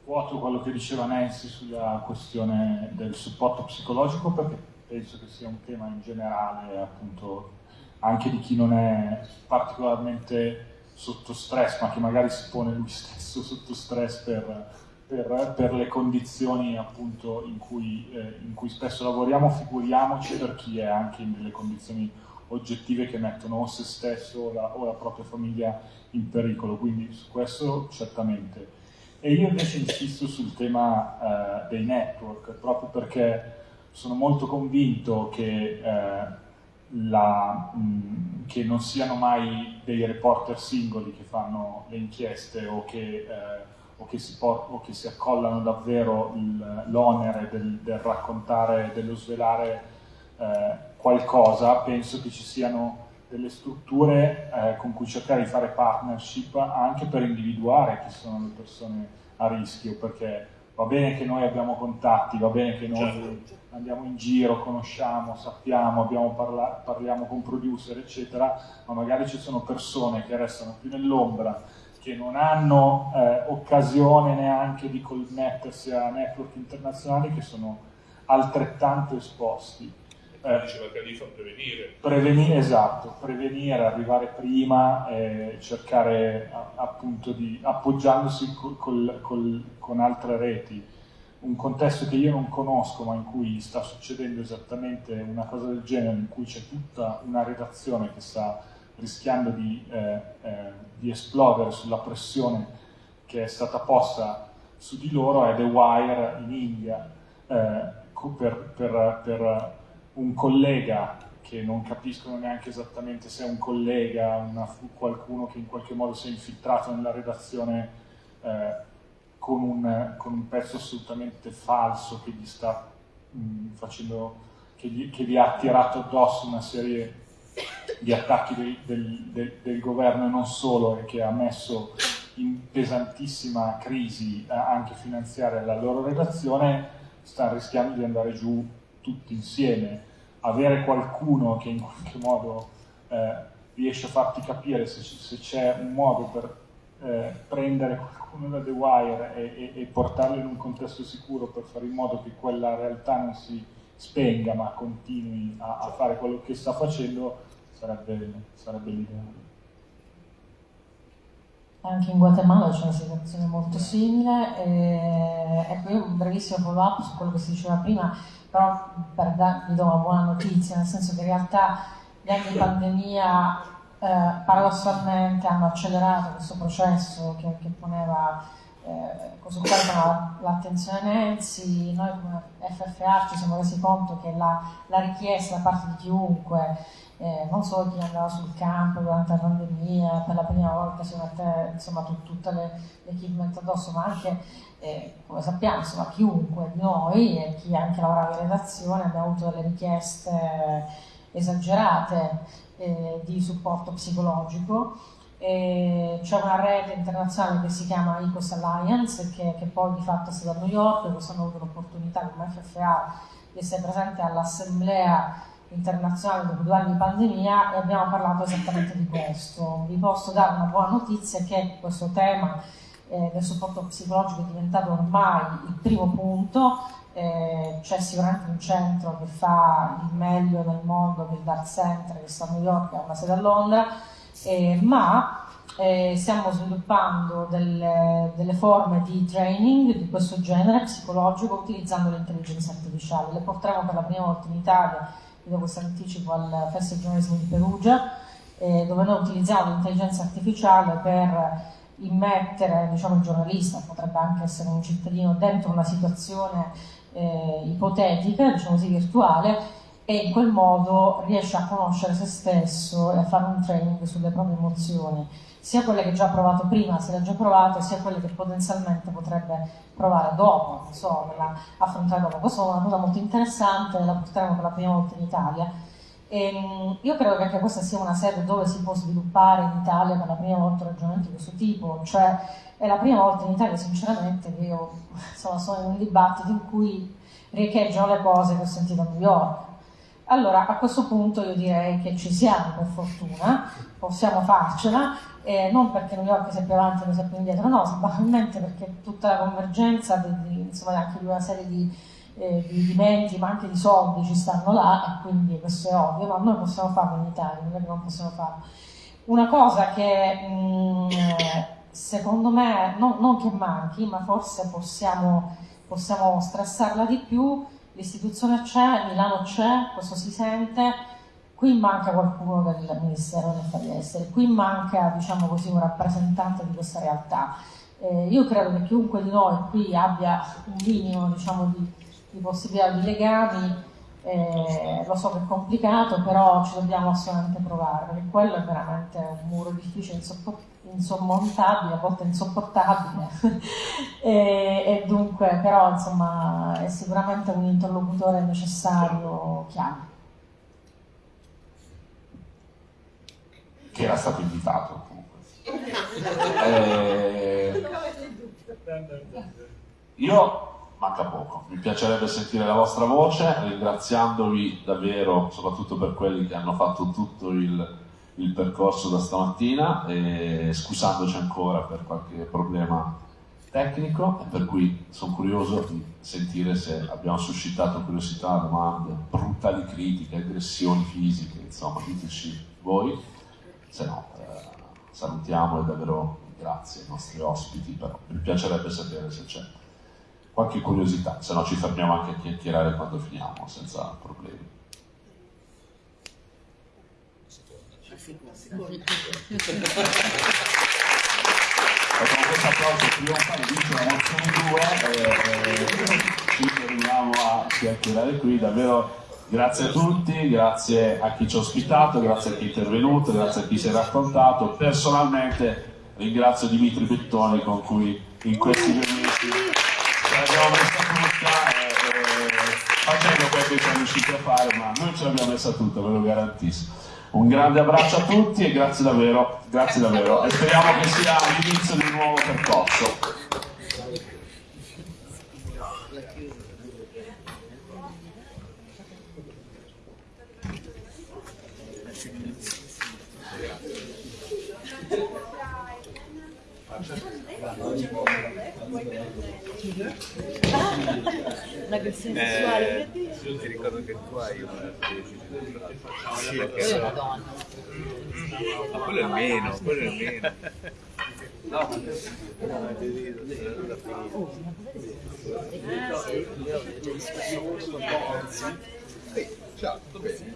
Quello che diceva Nancy sulla questione del supporto psicologico perché penso che sia un tema in generale appunto anche di chi non è particolarmente sotto stress ma che magari si pone lui stesso sotto stress per, per, per le condizioni appunto in cui, eh, in cui spesso lavoriamo, figuriamoci per chi è anche in delle condizioni oggettive che mettono o se stesso o la, o la propria famiglia in pericolo, quindi su questo certamente. E io invece insisto sul tema eh, dei network, proprio perché sono molto convinto che, eh, la, mh, che, non siano mai dei reporter singoli che fanno le inchieste o che, eh, o che, si, o che si, accollano davvero l'onere del, del, raccontare, dello svelare eh, qualcosa, penso che ci siano delle strutture eh, con cui cercare di fare partnership anche per individuare chi sono le persone a rischio, perché va bene che noi abbiamo contatti, va bene che noi certo. andiamo in giro, conosciamo, sappiamo, parla- parliamo con producer, eccetera, ma magari ci sono persone che restano più nell'ombra, che non hanno eh, occasione neanche di connettersi a network internazionali che sono altrettanto esposti eh, diceva Califa, prevenire. prevenire. Esatto, prevenire, arrivare prima e cercare appunto di, appoggiandosi col, col, col, con altre reti, un contesto che io non conosco ma in cui sta succedendo esattamente una cosa del genere, in cui c'è tutta una redazione che sta rischiando di, eh, eh, di esplodere sulla pressione che è stata posta su di loro, è The Wire in India. Eh, per, per, per un collega che non capiscono neanche esattamente se è un collega, una, qualcuno che in qualche modo si è infiltrato nella redazione eh, con, un, con, un, pezzo assolutamente falso che gli sta mh, facendo, che gli, che gli, ha tirato addosso una serie di attacchi del, del, del, del governo e non solo e che ha messo in pesantissima crisi eh, anche finanziaria la loro redazione, sta rischiando di andare giù tutti insieme, avere qualcuno che in qualche modo eh, riesce a farti capire se, c'è un modo per eh, prendere qualcuno da The Wire e, e, e, portarlo in un contesto sicuro per fare in modo che quella realtà non si spenga ma continui a, a fare quello che sta facendo sarebbe, sarebbe l'ideale. Anche in Guatemala c'è una situazione molto simile. E, ecco, io un brevissimo follow up su quello che si diceva prima però per darvi do una buona notizia, nel senso che in realtà gli anni di pandemia eh, paradossalmente hanno accelerato questo processo che, che poneva eh, su l'attenzione Nancy, noi come FFA ci siamo resi conto che la, la richiesta da parte di chiunque, eh, non solo chi andava sul campo durante la pandemia, per la prima volta si mette insomma, tut, tutte le, addosso, ma anche eh, come sappiamo, insomma, chiunque di noi e chi anche lavorava in redazione abbiamo avuto delle richieste esagerate eh, di supporto psicologico. c'è una rete internazionale che si chiama Ecos Alliance che, che poi di fatto è stata a New York, quest'anno ho avuto l'opportunità come FFA di essere presente all'assemblea internazionale dopo due anni di pandemia e abbiamo parlato esattamente di questo. Vi posso dare una buona notizia che questo tema eh, del supporto psicologico è diventato ormai il primo punto, eh, c'è sicuramente un centro che fa il meglio nel mondo, che è Dark Center, che sta a New York, ha una sede a Londra, eh, ma eh, stiamo sviluppando delle, delle, forme di training di questo genere psicologico utilizzando l'intelligenza artificiale. Le porteremo per la prima volta in Italia, vi do questo anticipo al Festival Journalism di Perugia, eh, dove noi utilizziamo l'intelligenza artificiale per immettere diciamo, il giornalista, potrebbe anche essere un cittadino, dentro una situazione eh, ipotetica, diciamo così, virtuale, e in quel modo riesce a conoscere se stesso e a fare un training sulle proprie emozioni, sia quelle che già ha provato prima, se le ha già provate, sia quelle che potenzialmente potrebbe provare dopo, non so, affrontare dopo. Questa è una cosa molto interessante, la porteremo per la prima volta in Italia E, ehm, io credo che anche questa sia una sede dove si può sviluppare in Italia per la prima volta un ragionamento di questo tipo, cioè è la prima volta in Italia sinceramente che io insomma, sono in un dibattito in cui riecheggiano le cose che ho sentito a New York. Allora a questo punto io direi che ci siamo per fortuna, possiamo farcela, eh, non perché New York sia più avanti o sia più indietro, no, semplicemente perché tutta la convergenza di, di, insomma, anche di una serie di eh, di, menti ma anche di soldi ci stanno là e quindi questo è ovvio, ma noi possiamo farlo in Italia, non è che non possiamo farlo. Una cosa che mh, mm, secondo me, no, non che manchi, ma forse possiamo, possiamo stressarla di più, l'istituzione c'è, Milano c'è, questo si sente, qui manca qualcuno del Ministero degli Affari Esteri, qui manca diciamo così, un rappresentante di questa realtà. Eh, io credo che chiunque di noi qui abbia un minimo diciamo, di di possibilità di legami, eh, lo so che è complicato, però ci dobbiamo assolutamente provare, perché quello è veramente un muro difficile, insormontabile, a volte insopportabile, e, e, dunque però insomma è sicuramente un interlocutore necessario chiave. Che era stato invitato comunque. eh, io manca poco. Mi piacerebbe sentire la vostra voce, ringraziandovi davvero, soprattutto per quelli che hanno fatto tutto il, il percorso da stamattina e scusandoci ancora per qualche problema tecnico per cui sono curioso di sentire se abbiamo suscitato curiosità, domande, brutali critiche, aggressioni fisiche, insomma, diteci voi, se no eh, salutiamo e davvero grazie ai nostri ospiti, però mi piacerebbe sapere se c'è qualche curiosità, se no ci fermiamo anche a chiacchierare quando finiamo, senza problemi. Con questo applauso trionfale vince la mozione 2 e, e ci fermiamo a chiacchierare qui, davvero grazie a tutti, grazie a chi ci ha ospitato, grazie a chi è intervenuto, grazie a chi si è raccontato, personalmente ringrazio Dimitri Bettoni con cui in questi due mesi riusciti a fare, ma noi ce l'abbiamo messa tutta, ve lo garantisco. Un grande abbraccio a tutti e grazie davvero, grazie davvero. E speriamo che sia l'inizio di un nuovo percorso. L'aggressione eh, sessuale. Io ti ricordo che tu hai una sì, perché è una donna. Ma quello è meno, quello è meno. No, no, Ciao, tutto bene?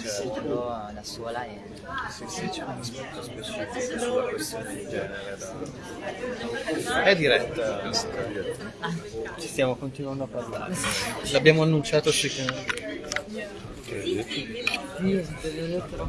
Certo. la scuola e... Sì, sì, c'è un aspetto specifico sulla questione di genere da... È diretta questa ah, Ci stiamo continuando a parlare. L'abbiamo annunciato sui canali. Che hai detto? Venuto